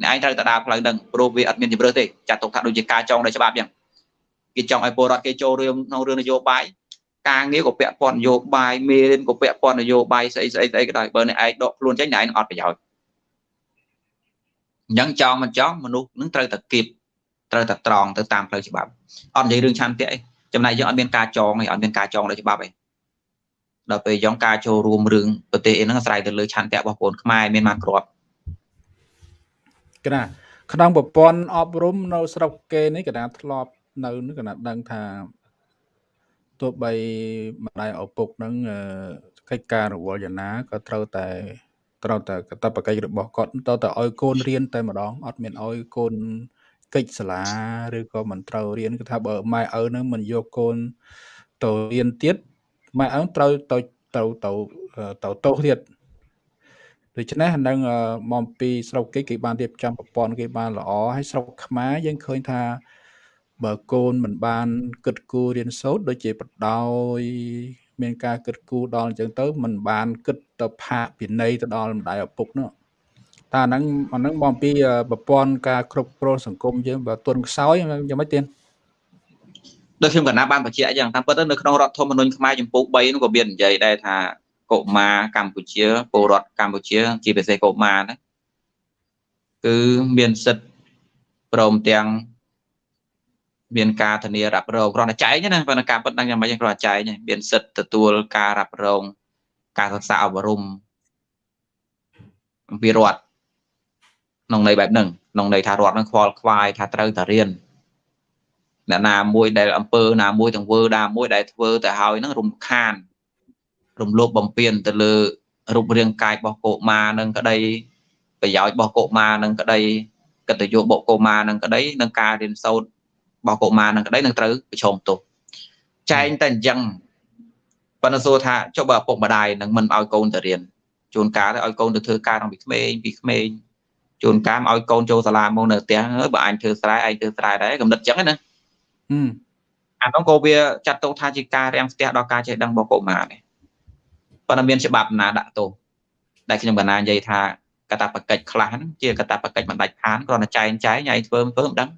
អ្នកឯងត្រូវតែដើរផ្លូវហ្នឹងព្រោះវាអត់មានជំរឿសទេចាត់ទុកថាដូចជាការចង់ដោយច្បាប់អញ្ចឹង គេចង់ឲ្យពលរដ្ឋគេចូលរឿងក្នុងរឿងនយោបាយការងារក៏ពាក់ព័ន្ធនយោបាយមេរៀនក៏ពាក់ព័ន្ធនយោបាយស្អីស្អីស្អីក៏ដោយបើអ្នកឯងដកខ្លួនចេញអ្នកឯងអត់ប្រយោជន៍អញ្ចឹងចង់មិនចង់មនុស្សនឹងត្រូវតែគៀបត្រូវតែត្រង់ទៅតាមផ្លូវច្បាប់អត់និយាយរឿងឆន្ទៈអីចំណែកយើងអត់មានការចងអីអត់មានការចងដោយច្បាប់អីដល់ពេលយ៉ងការចូលរួមរឿងប្រទេសអីហ្នឹងអាស្រ័យទៅលើឆន្ទៈរបស់បងខ្មែរមានបានគ្រាប់កណាក្នុងប្រព័ន្ធអប់រំនៅស្រុកគេនេះកណាធ្លាប់ នៅនេះកណាដឹងថាទោះបីម្ដាយឪពុកនឹងកិច្ចការរវល់យ៉ាងណាក៏ត្រូវតែត្រូវតែកតបកិច្ចរបស់គាត់ទៅតែឲ្យកូនរៀនតែម្ដងអត់មានឲ្យកូនកិច្ចសាលាឬក៏មិនត្រូវរៀនគឺថាបើម៉ែឪនឹងមិនយកកូនទៅរៀនទៀតម៉ែឪត្រូវទៅទៅទៅទៅទោសទៀតដូច្នេះនឹងមកពីស្រុកគេគេបានរៀបចំប្រព័ន្ធគេបានល្អហើយស្រុកខ្មែរយើងឃើញថា បើកូនមិនបាន គិតគូររៀនសូត្រដូចជាបដោយមានការគិតគូរដល់អញ្ចឹងទៅមិនបានគិតទៅផាកពិន័យទៅដល់ម្ដាយឪពុកនោះតែអាហ្នឹងអាហ្នឹងមកពីប្រព័ន្ធការគ្រប់គ្រងសង្គមយើងបើទុនខ្សោយយ៉ាងម៉េចទៀតដូចខ្ញុំកណាបានបញ្ជាក់អញ្ចឹងតាមពិតទៅនៅក្នុងរដ្ឋធម្មនុញ្ញខ្មែរចំពោះ3នោះក៏មាននិយាយដែរថាកុមារកម្ពុជាពលរដ្ឋកម្ពុជា ជាពិសេសកុមារណាគឺមានសិទ្ធិព្រមទាំង មានការធានារ៉ាប់រងគ្រាន់តែចែងណាប៉ុន្តែការពិតដឹងយ៉ាងម៉េចគ្រាន់តែចែងមានសិទ្ធិទទួលការរ៉ាប់រង ការសិក្សាអប់រំអំពីរដ្ឋក្នុងន័យបែបហ្នឹងក្នុងន័យថារដ្ឋនឹងខ្វល់ខ្វាយថាត្រូវតែរៀនអ្នកណាមួយដែលអង្គើណាមួយទាំងវើណាមួយដែលធ្វើទៅហើយហ្នឹងរំខាន រំលោភបំពានទៅលើរូបរាងកាយរបស់កុមារនឹងក្តីប្រយោជន៍របស់កុមារនឹងក្តីកិត្តិយសរបស់កុមារនឹងក្តីនឹងការរៀនសូត្រ របស់កុមារនឹងក្តីនឹងត្រូវប្រឈមទោសចែងតែអញ្ចឹងប៉ុន្តែសួរថាចុះបើឪពុកម្ដាយនឹងមិនឲ្យកូនទៅរៀនជួនកាលទៅឲ្យកូនទៅធ្វើការក្នុងពីក្មេងពីក្មេងជួនកាលឲ្យកូនចូលសាលាមកនៅផ្ទះបើអញធ្វើស្រែឯងធ្វើស្រែដែរកំណត់ចឹងណាអានោះក៏វាចាត់ទុកថាជាការរាំងស្ទះដល់ការចេះដឹងរបស់កុមារដែរប៉ុន្តែមានច្បាប់ណាដាក់ទោសដែលខ្ញុំកណានិយាយថាកតាបកិច្ចខ្លះហ្នឹងជាកតាបកិច្ចមិនដាច់ខានគ្រាន់តែចែងចែងឲ្យធ្វើធ្វើមិនដឹង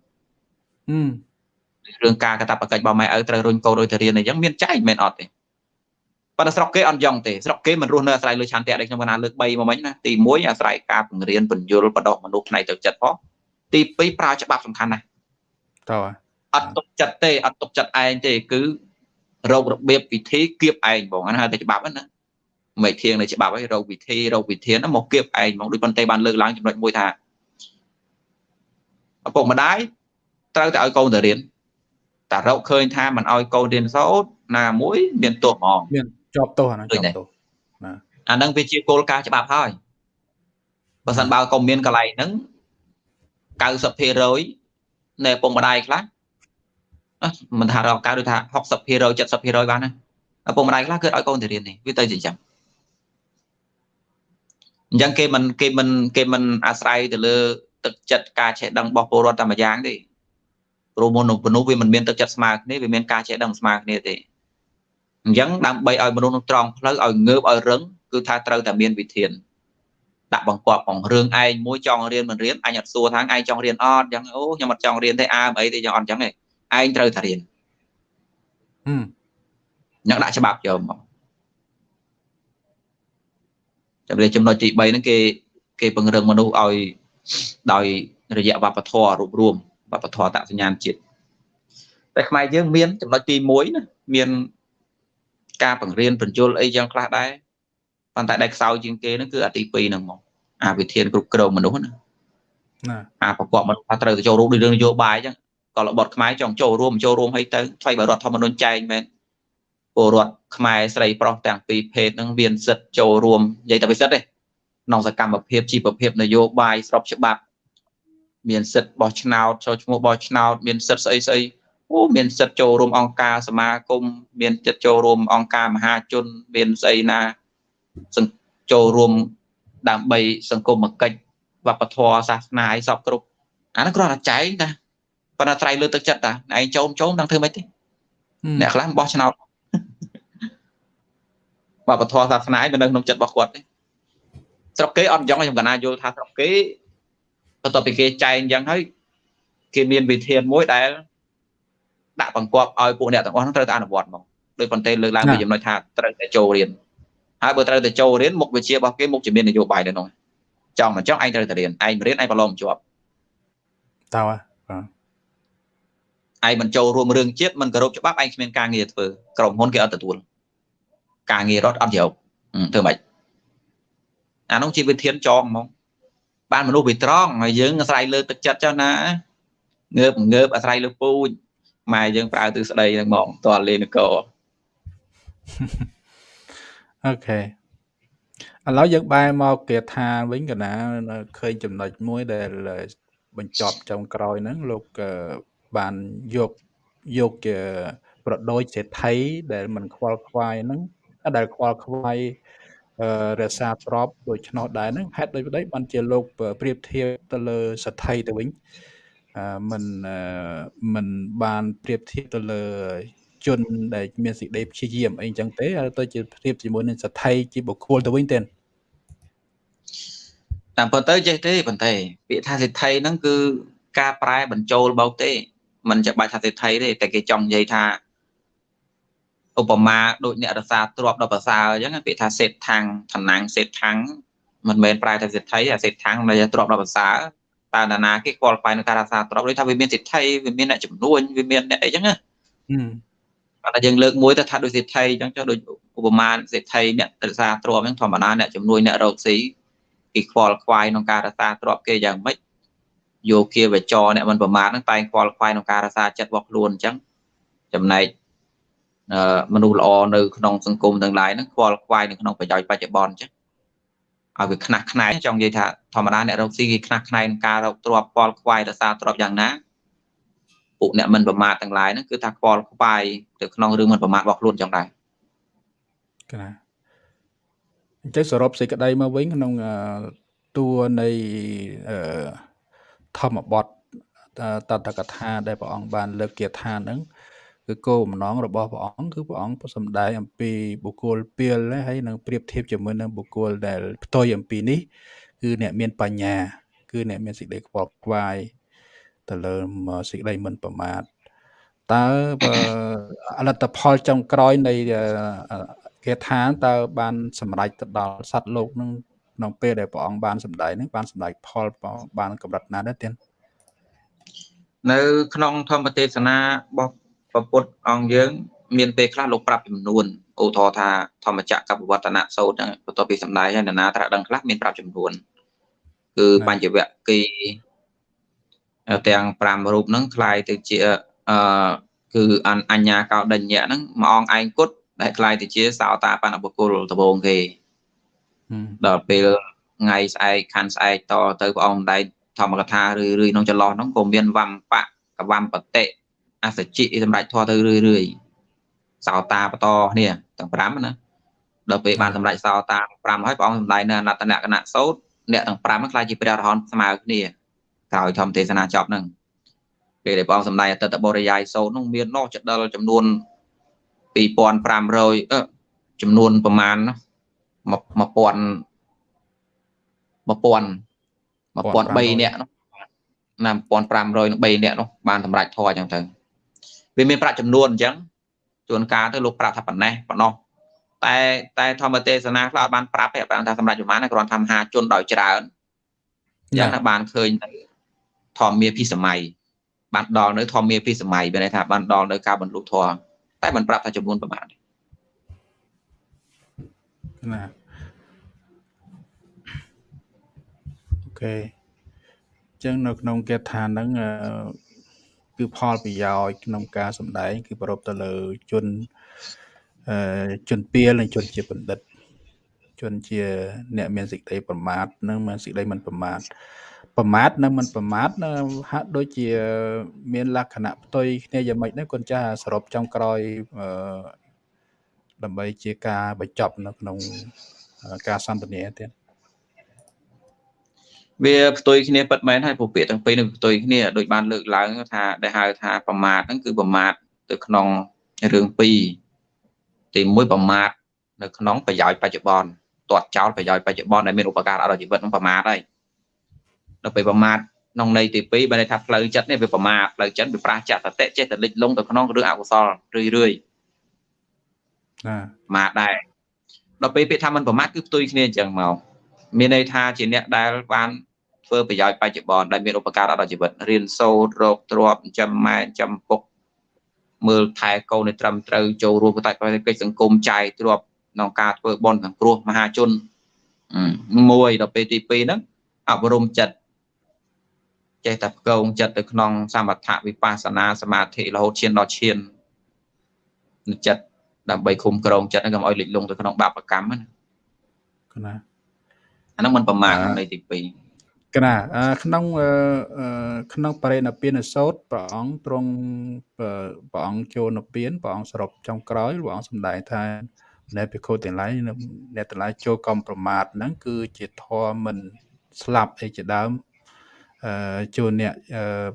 រឿងការកតាបកិច្ចរបស់ម៉ែឪត្រូវរុញកូនដូចទៅរៀនអីចឹងមានចែងមិនអត់ទេប៉ុន្តែស្រុកគេអត់យ៉ងទេស្រុកគេមិនរស់នៅអាស្រ័យលើឆន្ទៈដែលខ្ញុំបានលើក3មកមិញណាទី1អាស្រ័យការបង្រៀនបញ្យលបដោះមនុស្សផ្នែកទឹកចិត្តផងទី2ប្រើច្បាប់សំខាន់ណាស់តើអត់ទុកចិត្តទេអត់ទុកចិត្តឯងទេគឺរោគរបៀបវិធីគៀបឯងបងហ្នឹងហៅតែច្បាប់ណាមិនធៀងនៅច្បាប់ហើយរោគវិធីរោគវិធានមកគៀបឯងហ្មងដូចប៉ុន្តែបានលើកឡើងចំណុចមួយថាឪពុកម្ដាយត្រូវតែឲ្យកូនទៅរៀន តែរកឃើញថាមិនឲ្យកូនរៀនសូត្រណាមួយមានទោសហ្មងមានជាប់ទោសអានោះជាប់ទោសណាអាហ្នឹងវាជាគោលការណ៍ច្បាប់ហើយបើសិនបើកុំមានកន្លែងហ្នឹង90%នៃឪពុកម្ដាយខ្លះមិនថារកកើតឬថា60% 70%បានណាឪពុកម្ដាយខ្លះគឺឲ្យកូនទៅរៀននេះវាទៅជាចឹងអញ្ចឹងគេមិនគេមិនគេមិនអាស្រ័យទៅលើទឹកចិត្តការចេះដឹងរបស់ពលរដ្ឋតែម្យ៉ាងទេ ព្រោះមនុស្សមនុស្សវាមិនមានទឹកចិត្តស្មើគ្នាវាមានការចេះដឹងស្មើគ្នាទេអញ្ចឹងដើម្បីឲ្យមនុស្សនឹងត្រង់ផ្លូវឲ្យងើបឲ្យរឹងគឺថាត្រូវតែមានវិធានដាក់បង្គាប់ផងរឿងឯងមួយចង់រៀនមិនរៀនអញអត់សួរថាឯងចង់រៀនអត់អញ្ចឹងអូខ្ញុំអត់ចង់រៀនទេអើអីទេយ៉ាងអត់អញ្ចឹងឯងត្រូវតែរៀនហឹមអ្នកដាក់ច្បាប់យកមកចំណុចចំណុចទី3ហ្នឹងគេគេពង្រឹងមនុស្សឲ្យដោយរយៈវប្បធម៌រួបរวม វប្បធម៌តសញ្ញាណជាតិតែខ្មែរយើងមានចំណុចទី1ណាមានការបង្រៀនបញ្យលអីយ៉ាងខ្លះដែរប៉ុន្តែដែលខ្សោយជាងគេហ្នឹងគឺអាទី2ហ្នឹងមកអាវិធានគ្រប់គ្រងមនុស្សណាណាអាប្រកបមនុស្សថាត្រូវទៅចូលរួមដូចរឿងនយោបាយអញ្ចឹងក៏របត់ខ្មែរចង់ចូលរួមចូលរួមឲ្យទៅថ្លៃបើរដ្ឋធម្មនុញ្ញចែងមែនពលរដ្ឋខ្មែរស្រីប្រុសទាំងពីរភេទហ្នឹងមានសិទ្ធិចូលរួមនិយាយតែពិសិដ្ឋទេក្នុងសកម្មភាពជីវភាពនយោបាយស្របច្បាប់ មានសិទ្ធិបោះឆ្នោតចូលឈ្មោះបោះឆ្នោតមានសិទ្ធិស្អីស្អីអូមានសិទ្ធិចូលរួមអង្គការសមាគមមានចិត្តចូលរួមអង្គការមហាជនមានស្អីណាចូលរួមដើម្បីសង្គមកិច្ចវប្បធម៌សាសនាអីសពគ្រប់អានោះគ្រាន់តែចែងតាប៉ុន្តែត្រៃលើទឹកចិត្តតាឯងចូលចូលដឹងធ្វើម៉េចទេអ្នកខ្លះបោះឆ្នោតវប្បធម៌សាសនាឯងមិននៅក្នុងចិត្តរបស់គាត់ទេស្រុកគេអត់យ៉ាងខ្ញុំកណាយល់ថាស្រុកគេ បន្ទាប់ពីគេចែងយ៉ាងហើយគេមានវិធានមួយដែលដាក់បង្គាប់ឲ្យពួកអ្នកទាំងអស់ហ្នឹងត្រូវតែអនុវត្តមកដោយប៉ុន្តែលើកឡើងពីចំណុចថាត្រូវតែចូលរៀនហើយបើត្រូវតែចូលរៀនមុខវិជ្ជារបស់គេមុខជំនាញនយោបាយនៅក្នុងចង់មិនចង់ឯងត្រូវតែរៀនឯងរៀនឯងប្រឡងមិនជាប់តើបាទឯងមិនចូលរួមរឿងជាតិមិនគោរពច្បាប់ឯងគ្មានការងារធ្វើក្រុមហ៊ុនគេអត់ទទួលការងាររដ្ឋអត់យកធ្វើម៉េចអានោះជាវិធានចងហ្មង បានមនុស្សវាត្រង់ហើយយើងអាស្រ័យលើទឹកចិត្តចុះណាងើបងើបអាស្រ័យលើពូជម៉ែយើងប្រើទិសដីហ្នឹងហ្មងតើលេនកោអូខេឥឡូវយើងបែរមកគាថាវិញកណាឃើញចំណុចមួយដែលបញ្ចប់ចុងក្រោយហ្នឹងលោកបានយកយកជាប្រដូចសេដ្ឋីដែលមិនខ្វល់ខ្វាយហ្នឹងដែលខ្វល់ខ្វាយ រក្សាទ្របដូច្នោះដែរហ្នឹងហេតុដូចម្ដេចបានជាលោកប្រៀបធៀបទៅលើសទ្ធិទៅវិញមិនមិនបានប្រៀបធៀបទៅលើជនដែលមានសេចក្តីព្យាយាមអីចឹងទេទៅជាប្រៀបជាមួយនឹងសទ្ធិជាបុគ្គលទៅវិញទេតាមពិតទៅចេះទេប៉ុន្តែពាក្យថាសិទ្ធិហ្នឹងគឺការប្រែបញ្ចូលបោកទេមិនចាំបាច់ថាសិទ្ធិទេតែគេចង់និយាយថា ឧបមាដូចអ្នករសាទ្របដល់ប្រសើរអញ្ចឹងពាក្យថាសេតថាំងឋានំសេតថាំងមិនមែនប្រែថាសិទ្ធិអាសេតថាំងដែលទ្របដល់ប្រសើរតើណាគេខ្វល់ខ្វាយនឹងការរសាទ្របដូចថាវាមានសិទ្ធិវាមានអ្នកចំនួនវាមានអ្នកអីចឹងណាតែយើងលើកមួយទៅថាដូចសិទ្ធិអញ្ចឹងចុះដូចឧបមាសិទ្ធិអ្នករសាទ្របអញ្ចឹងធម្មតាអ្នកចំនួនអ្នករកស៊ីគេខ្វល់ខ្វាយក្នុងការរសាទ្របគេយ៉ាងម៉េចយោគាវចរអ្នកមិនប្រមាថហ្នឹងតែងខ្វល់ខ្វាយក្នុងការរសាចិត្តរបស់ខ្លួនអញ្ចឹងចំណែក មនុស្សល្អនៅក្នុងសង្គមទាំងឡាយហ្នឹងខ្វល់ខ្វាយនៅក្នុងប្រយោជន៍បច្ចុប្បន្នអញ្ចឹងឲ្យវាខ្នះខ្នែងចង់និយាយថាធម្មតាអ្នករកស៊ីគេខ្នះខ្នែងក្នុងការរកទ្រព្យខ្វល់ខ្វាយរសាទ្រព្យយ៉ាងណាពួកអ្នកមិនប្រមាថទាំងឡាយហ្នឹងគឺថាខ្វល់ខ្វាយទៅក្នុងរឿងមិនប្រមាថរបស់ខ្លួនចឹងដែរកណាអញ្ចឹងសរុបសេចក្តីមកវិញក្នុងតួនៃធម្មបទតតកថាដែលព្រះអង្គបានលើកគាថាហ្នឹង គឺគោលបំណងរបស់ព្រះអង្គគឺព្រះអង្គសំដែងអំពីបុគ្គលពីលហើយនឹងប្រៀបធៀបជាមួយនឹងបុគ្គលដែលផ្ទុយអំពីនេះគឺអ្នកមានបញ្ញា គឺអ្នកមានសេចក្តីខ្វល់ខ្វាយទៅលើសេចក្តីមិនប្រមាទតើអលទ្ធផលចុងក្រោយនៃគេថាតើបានសម្រេចទៅដល់សត្វលោកនឹងក្នុងពេលដែលព្រះអង្គបានសម្ដែងនឹងបានសម្ដែងផលបានកម្រិតណាដែរទៀតនៅក្នុងធម្មទេសនារបស់ ព្រះពុទ្ធអង្គយើង មានពេលខ្លះលោកប្រាប់ចំនួនឧទាហរណ៍ថាធម្មចក្រកបវត្តនៈសោតហ្នឹងបន្ទាប់ពីសម្ដែងហើយនរណាត្រាស់ដឹងខ្លះមានប្រាប់ចំនួនគឺបញ្ញវគិទាំង5រូបហ្នឹងคล้ายទៅជាអឺគឺអញ្ញាកោដញ្ញៈហ្នឹងមួយអង្គឯងគុតដែលคล้ายទៅជាសោតាបណ្ឌបុគ្គលដំបូងគេដល់ពេលថ្ងៃស្អែកខាន់ស្អែកតទៅព្រះអង្គដែកធម្មកថារឿយរឿយក្នុងចន្លោះហ្នឹងក៏មានវំបៈកវំបតិ អសជិសម្រាប់ធေါ်ទៅរឿយរឿយសោតាបន្តគ្នាទាំង5ណាដល់ពេលបានសម្រេចសោតា5ហើយព្រះអង្គសម្ដែងនៅអនត្តនគណៈសោតអ្នកទាំង5ហ្នឹងខ្លាចជាព្រះអរហន្តស្មើគ្នាក្រោយធម្មទេសនាចប់ហ្នឹងពេលដែលព្រះអង្គសម្ដែងអតតបរិយាយសោតហ្នឹងមាននោះចដិលចំនួន2500អឺចំនួនប្រមាណ1000 1000 1000 1003នាក់នោះណា1500នឹង3នាក់នោះបានសម្រេចធរអញ្ចឹងទៅ វាមានប្រាក់ចំនួនអញ្ចឹងជួនកាលទៅលោកប្រាប់ថាប៉ុណ្ណេះប៉ុណ្ណោះតែតែធម្មទេសនាខ្លះអត់បានប្រាប់ទេបានថាសម្រាប់ប្រហែលគ្រាន់ថាមហាជនដោយច្រើនយ៉ាងណាបានឃើញទៅធម្មាភិសម័យបានដល់នៅធម្មាភិសម័យមានន័យថាបានដល់នៅការបររลุធម៌តែមិនប្រាប់ថាចំនួនប្រហែលណាអូខេអញ្ចឹងនៅក្នុងគេថាហ្នឹង គឺផលប្រយោជន៍ក្នុងការសម្ដែង គឺប្រពទៅលើជនអឺជនពៀលនិងជនជាបណ្ឌិត ជនជា អ្នកមានសេចក្តីប្រមាទនិងមានសេចក្តីមិនប្រមាទប្រមាទនិងមិនប្រមាទហាក់ដូចជា មានលក្ខណៈផ្ទុយគ្នាយ៉ាងម៉េចដែរគុណចាស់សរុបចុងក្រោយអឺដើម្បីជាការបញ្ចប់នៅក្នុងការសន្ទនាទៀត វាផ្ទុយគ្នាពិតមែនហើយពពាក្យទាំងពីរនឹងផ្ទុយគ្នាដូចបានលើកឡើងថាដែលហៅថាប្រមាទហ្នឹងគឺប្រមាទទៅក្នុងរឿងពីរទីមួយប្រមាទនៅក្នុងប្រយោជន៍បច្ចុប្បន្នទាត់ចោលប្រយោជន៍បច្ចុប្បន្នដែលមានឧបការៈដល់ជីវិតនឹងប្រមាទហើយដល់ពេលប្រមាទក្នុងន័យទី2បើន័យថាផ្លូវចិត្តនេះវាប្រមាទផ្លូវចិត្តវាប្រះចាក់សតិចេះតែលិចលង់ទៅក្នុងរឿងអកុសលរឿយរឿយណាប្រមាទដែរដល់ពេលពាក្យថាមិនប្រមាទគឺផ្ទុយគ្នាអញ្ចឹងមកមានន័យថាជាអ្នកដែលបាន ធ្វើប្រយោជន៍បច្ចុប្បន្នដែលមានឧបការៈដល់ជីវិតរៀនសូត្ររកទ្រព្យចិញ្ចឹមម៉ែចិញ្ចឹមពុកមើលថែកូនឲ្យត្រឹមត្រូវចូលរួមកិច្ចកិច្ចសង្គមចាយទ្រព្យក្នុងការធ្វើបុណ្យសង្គ្រោះមហាជនមួយដល់ពេលទី2ហ្នឹងអប់រំចិត្តចេះតែផ្គងចិត្តទៅក្នុងសមថវិបស្សនាសមាធិរហូតឈានដល់ឈានចិត្តដើម្បីគុំក្រងចិត្តហ្នឹងកុំឲ្យលិចលង់ទៅក្នុងបាបកម្មណាណាអាហ្នឹងមិនប្រមាទក្នុងន័យទី2 កណាក្នុងក្នុងបរិណពានសោតព្រះអង្គទ្រង់ព្រះអង្គចូលនិព្វានព្រះអង្គសរុបចុងក្រោយព្រះអង្គសម្ដែងថានៅភិក្ខុទាំងឡាយអ្នកទាំងឡាយចូលកំប្រមាថហ្នឹងគឺជាធម៌មិនស្លាប់អីជាដើមអឺជួនអ្នក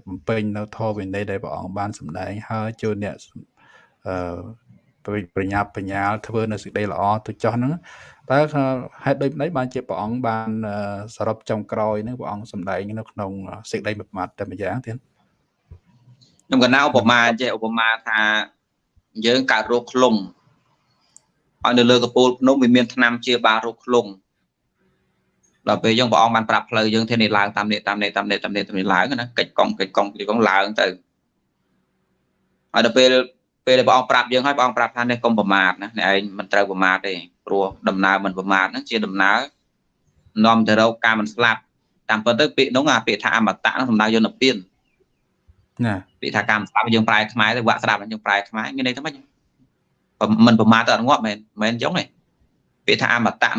បំពេញនៅធម៌វិន័យដែលព្រះអង្គបានសម្ដែងហើយជួនអ្នកអឺ ប្រញាប់បញ្ញាលធ្វើនៅសេចក្តីល្អទៅចោះហ្នឹងតើហេតុដូចម្ដេចបានជាព្រះអង្គបានសរុបចំក្រោយហ្នឹងព្រះអង្គសម្ដែងនៅក្នុងសេចក្តីមួយម៉ាត់តែម្យ៉ាងទៀតខ្ញុំកណាឧបមាចេះឧបមាថាយើងកើតរោគខ្លុងហើយនៅលើកពូលភ្នំវាមានថ្នាំជាបាលរោគខ្លុងដល់ពេលយើងព្រះអង្គបានប្រាប់ផ្លូវយើងធានាឡើងតាមនេះតាមនេះតាមនេះតាមនេះតាមនេះឡើងណាកិច្ចកង់កិច្ចកង់កិច្ចកង់ឡើងទៅហើយដល់ពេល ពេលដែលព្រះអង្គប្រាប់យើងហើយព្រះអង្គប្រាប់ថានេះកុំប្រមាទណាអ្នកឯងមិនត្រូវប្រមាទទេព្រោះដំណើរមិនប្រមាទហ្នឹងជាដំណើរនាំទៅរកការមិនស្លាប់តាមពិតទៅពាក្យនោះអាពាក្យថាអមតៈហ្នឹងសំដៅយកនិព្វានណាពាក្យថាកម្មស្លាប់យើងប្រែខ្មែរទៅវាក់ស្ដាប់យើងប្រែខ្មែរមានន័យថាម៉េចមិនប្រមាទទៅអត់ងាប់មែនមែនអញ្ចឹងទេពាក្យថាអមតៈ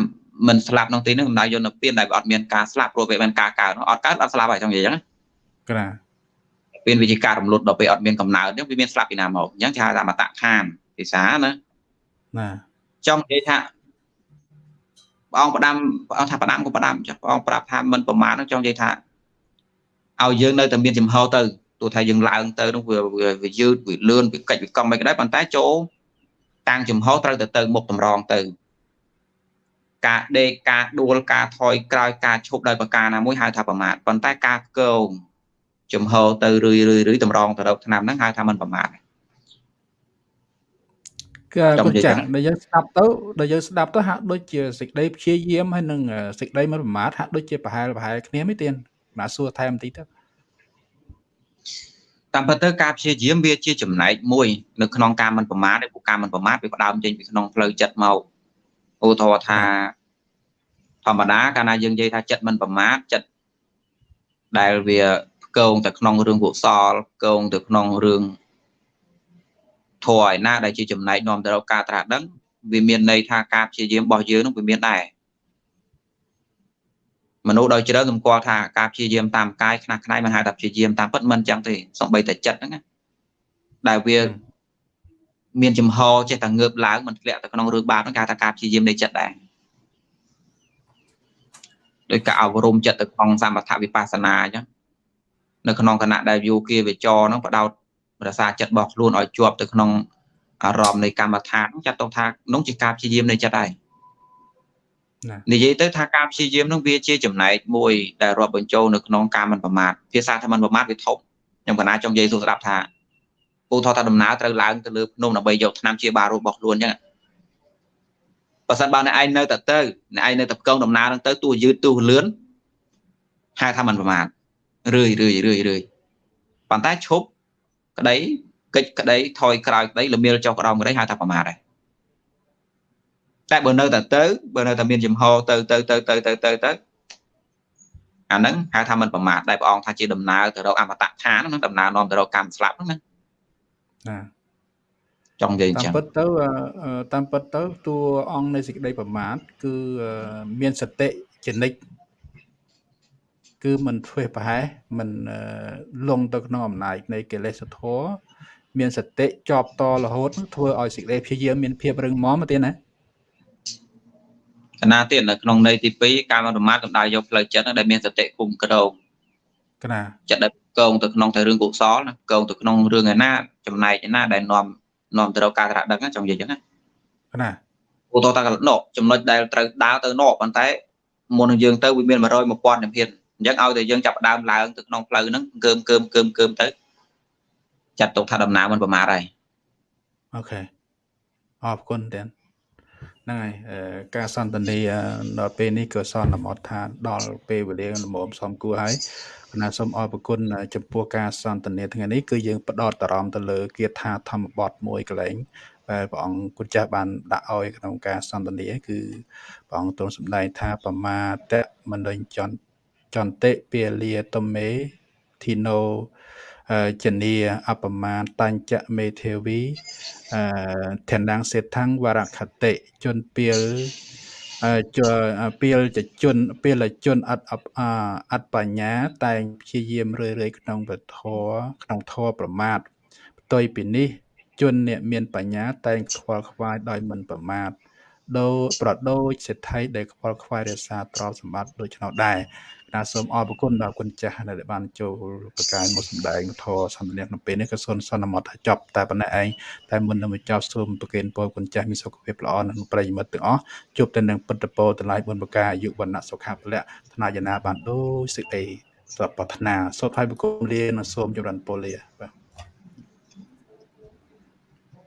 មិនស្លាប់ក្នុងទីនេះសំដៅយកនិព្វានដែលអត់មានការស្លាប់ព្រោះពេលមានការកើតអត់កើតអត់ស្លាប់ហើយចង់និយាយអញ្ចឹងណា ពេលវាជាការរំលត់ដល់ពេលអត់មានកំណើតហ្នឹងវាមានស្លាប់ពីណាមកអញ្ចឹងគេហៅថាមតៈខានភាសាណាណាចង់និយាយថាព្រះអង្គផ្ដាំព្រះអង្គថាផ្ដាំក៏ផ្ដាំចាស់ព្រះអង្គប្រាប់ថាមិនប្រមាណហ្នឹងចង់និយាយថាឲ្យយើងនៅតែមានចំហទៅទោះថាយើងឡើងទៅនោះវាវាយឺតវាលឿនវាកិច្ចវាកង់មិនក៏ដោយប៉ុន្តែចូលតាំងចំហត្រូវទៅទៅមុខតម្រងទៅ ការដេកការដួលការថយក្រោយការឈប់ដោយប្រការណាមួយហៅថាប្រមាថប៉ុន្តែការកោង ចំហទៅរឿយរឿយរឿយតម្រងទៅរកឆ្នាំហ្នឹងហៅថាมันប្រមាថគឺគុណចាស់ដែលយើងស្ដាប់ទៅដែលយើងស្ដាប់ទៅហាក់ដូចជាសេចក្តីព្យាយាមហើយនឹងសេចក្តីមិនប្រមាថហាក់ដូចជាប្រហែលប្រហែលគ្នាមិនទៀតណាសួរថែមបន្តិចទៅតាមពិតទៅការព្យាយាមវាជាចំណែកមួយនៅក្នុងការមិនប្រមាថឯពួកការមិនប្រមាថវាផ្ដើមចេញពីក្នុងផ្លូវចិត្តមកឧទាហរណ៍ថាធម្មតាកាលណាយើងនិយាយថាចិត្តមិនប្រមាថចិត្តដែលវា កងទៅក្នុងរឿងកុសលកងទៅក្នុងរឿងធម៌ឯណាដែលជាចំណែកនាំទៅរកការត្រាស់ដឹងវាមានន័យថាការព្យាយាមរបស់យើងនឹងវាមានដែរមនុស្សដោយជ្រើសម្គាល់ថាការព្យាយាមតាមកាយខ្នះខ្នែងមិនហៅថាព្យាយាមតាមពិតមិនចឹងទេសំបីតែចិត្តហ្នឹងណាដែលវាមានចំហចេះតែងើបឡើងមិនធ្លាក់ទៅក្នុងរឿងបាបហ្នឹងគេថាការព្យាយាមនៃចិត្តដែរដោយការអប់រំចិត្តទៅក្នុងសមថវិបស្សនាអញ្ចឹង នៅក្នុងគណៈដែលយោគាវិចរហ្នឹងបដោតរសាចិត្តរបស់ខ្លួនឲ្យជាប់ទៅក្នុងអារម្មណ៍នៃកម្មដ្ឋានចាត់ទុកថានោះជាការព្យាយាមនៃចិត្តហើយនិយាយទៅថាការព្យាយាមនឹងវាជាចំណែកមួយដែលរាប់បញ្ចូលនៅក្នុងការមិនប្រមាទភាសាថាមិនប្រមាទវាធំខ្ញុំកណាចង់និយាយសួរស្ដាប់ថាពូថតថាដំណើរត្រូវឡើងទៅលើភ្នំដើម្បីយកឆ្នាំជាបារបស់ខ្លួនអញ្ចឹងបើសិនបើអ្នកឯងនៅតែទៅអ្នកឯងនៅតែកងដំណើរហ្នឹងទៅទោះយឺតទោះលឿនហៅថាមិនប្រមាទ រឿយរឿយរឿយរឿយប៉ុន្តែឈប់ក្តីកិច្ចក្តីថយក្រោយក្តីល្មៀលចុះក្តោមក្តីហៅថាប្រមាទដែរតែបើនៅតែទៅបើនៅតែមានចំហទៅទៅទៅទៅទៅទៅទៅអាហ្នឹងហៅថាមិនប្រមាទដែលព្រះអង្គថាជាដំណើរទៅរកអមតៈឋានហ្នឹងដំណើរនាំទៅរកកម្មស្លាប់ហ្នឹងណាណាចង់និយាយអញ្ចឹងតាមពិតទៅតាមពិតទៅតួអង្គនៃសេចក្តីប្រមាទគឺមានសតិចនិច គឺមិនធ្វើប្រហែសមិនលងទៅក្នុងអំណាចនៃកិលេសធម៌មានសតិជាប់តរហូតធ្វើឲ្យសេចក្តីព្យាយាមមានភាពរឹងមាំមកទៀតណាកណាទៀតនៅក្នុងន័យទី2ការមិនប្រមាទកំដៅយកផ្លូវចិត្តដែលមានសតិគុំក្រោងកណាចិត្តដែលកងទៅក្នុងតែរឿងកុសលណាកងទៅក្នុងរឿងឯណាចំណែកឯណាដែលនាំនាំទៅរកការត្រាស់ដឹងចង់និយាយអញ្ចឹងណាកណាឧទាហរណ៍ថាណកចំណុចដែលត្រូវដើរទៅណកប៉ុន្តែមុននឹងយើងទៅវាមាន100 1000ជំហាន អញ្ចឹងឲ្យតែយើងចាប់ដើមឡើងទៅក្នុងផ្លូវហ្នឹងកើមកើមកើមកើមទៅចាត់ទុកថាដំណើរមិនប្រមាទហើយអូខេអរគុណទាំងហ្នឹងហើយការសន្ទនាដល់ពេលនេះក៏សន្មត់ថាដល់ពេលវេលាល្មមសំគួរហើយគណៈសូមអរគុណចំពោះការសន្ទនាថ្ងៃនេះគឺយើងផ្ដោតអារម្មណ៍ទៅលើគាថាធម្មបទមួយកន្លែងដែលព្រះអង្គគុណចាស់បានដាក់ឲ្យក្នុងការសន្ទនាគឺព្រះអង្គទ្រង់សម្ដែងថាបមាតៈមនិញ្ចន្ទ ចន្តិពាលាតមេធីណូជនីអបមាតញ្ចមេធាវីអធិណាងសេដ្ឋังវរខតិជនពាលជពាលចជនពាលជនអត់អត់បញ្ញា តែងព្យាយាមរឿយៗក្នុងពធក្នុងធរប្រមាទផ្ទុយពីនេះ ជនអ្នកមានបញ្ញា តែងខ្វល់ខ្វាយដោយមិនប្រមាទដូរប្រដូចសេដ្ឋីដែលខ្វល់ខ្វាយរក្សាទ្រព្យសម្បត្តិដូចនោះដែរ ណាសូមអរគុណដល់គុណចាស់ដែលបានចូលប្រកាយមកសម្ដែងធម៌សន្ទនាក្នុងពេលនេះក៏សូមសន្មតថាចប់តែប៉ុណ្ណេះឯងតែមុននឹងបញ្ចប់សូមប្រគេនពរគុណចាស់មានសុខភាពល្អនិងប្រិយមិត្តទាំងអស់ជួបតែនឹងពិតពរតម្លៃបុណ្យប្រការអាយុវណ្ណៈសុខៈពលៈថ្នាយណាបានដូចសេចក្តីសពប្រាថ្នាសូមឲ្យបុគ្គលលានិងសូមចម្រើនពរលាបាទ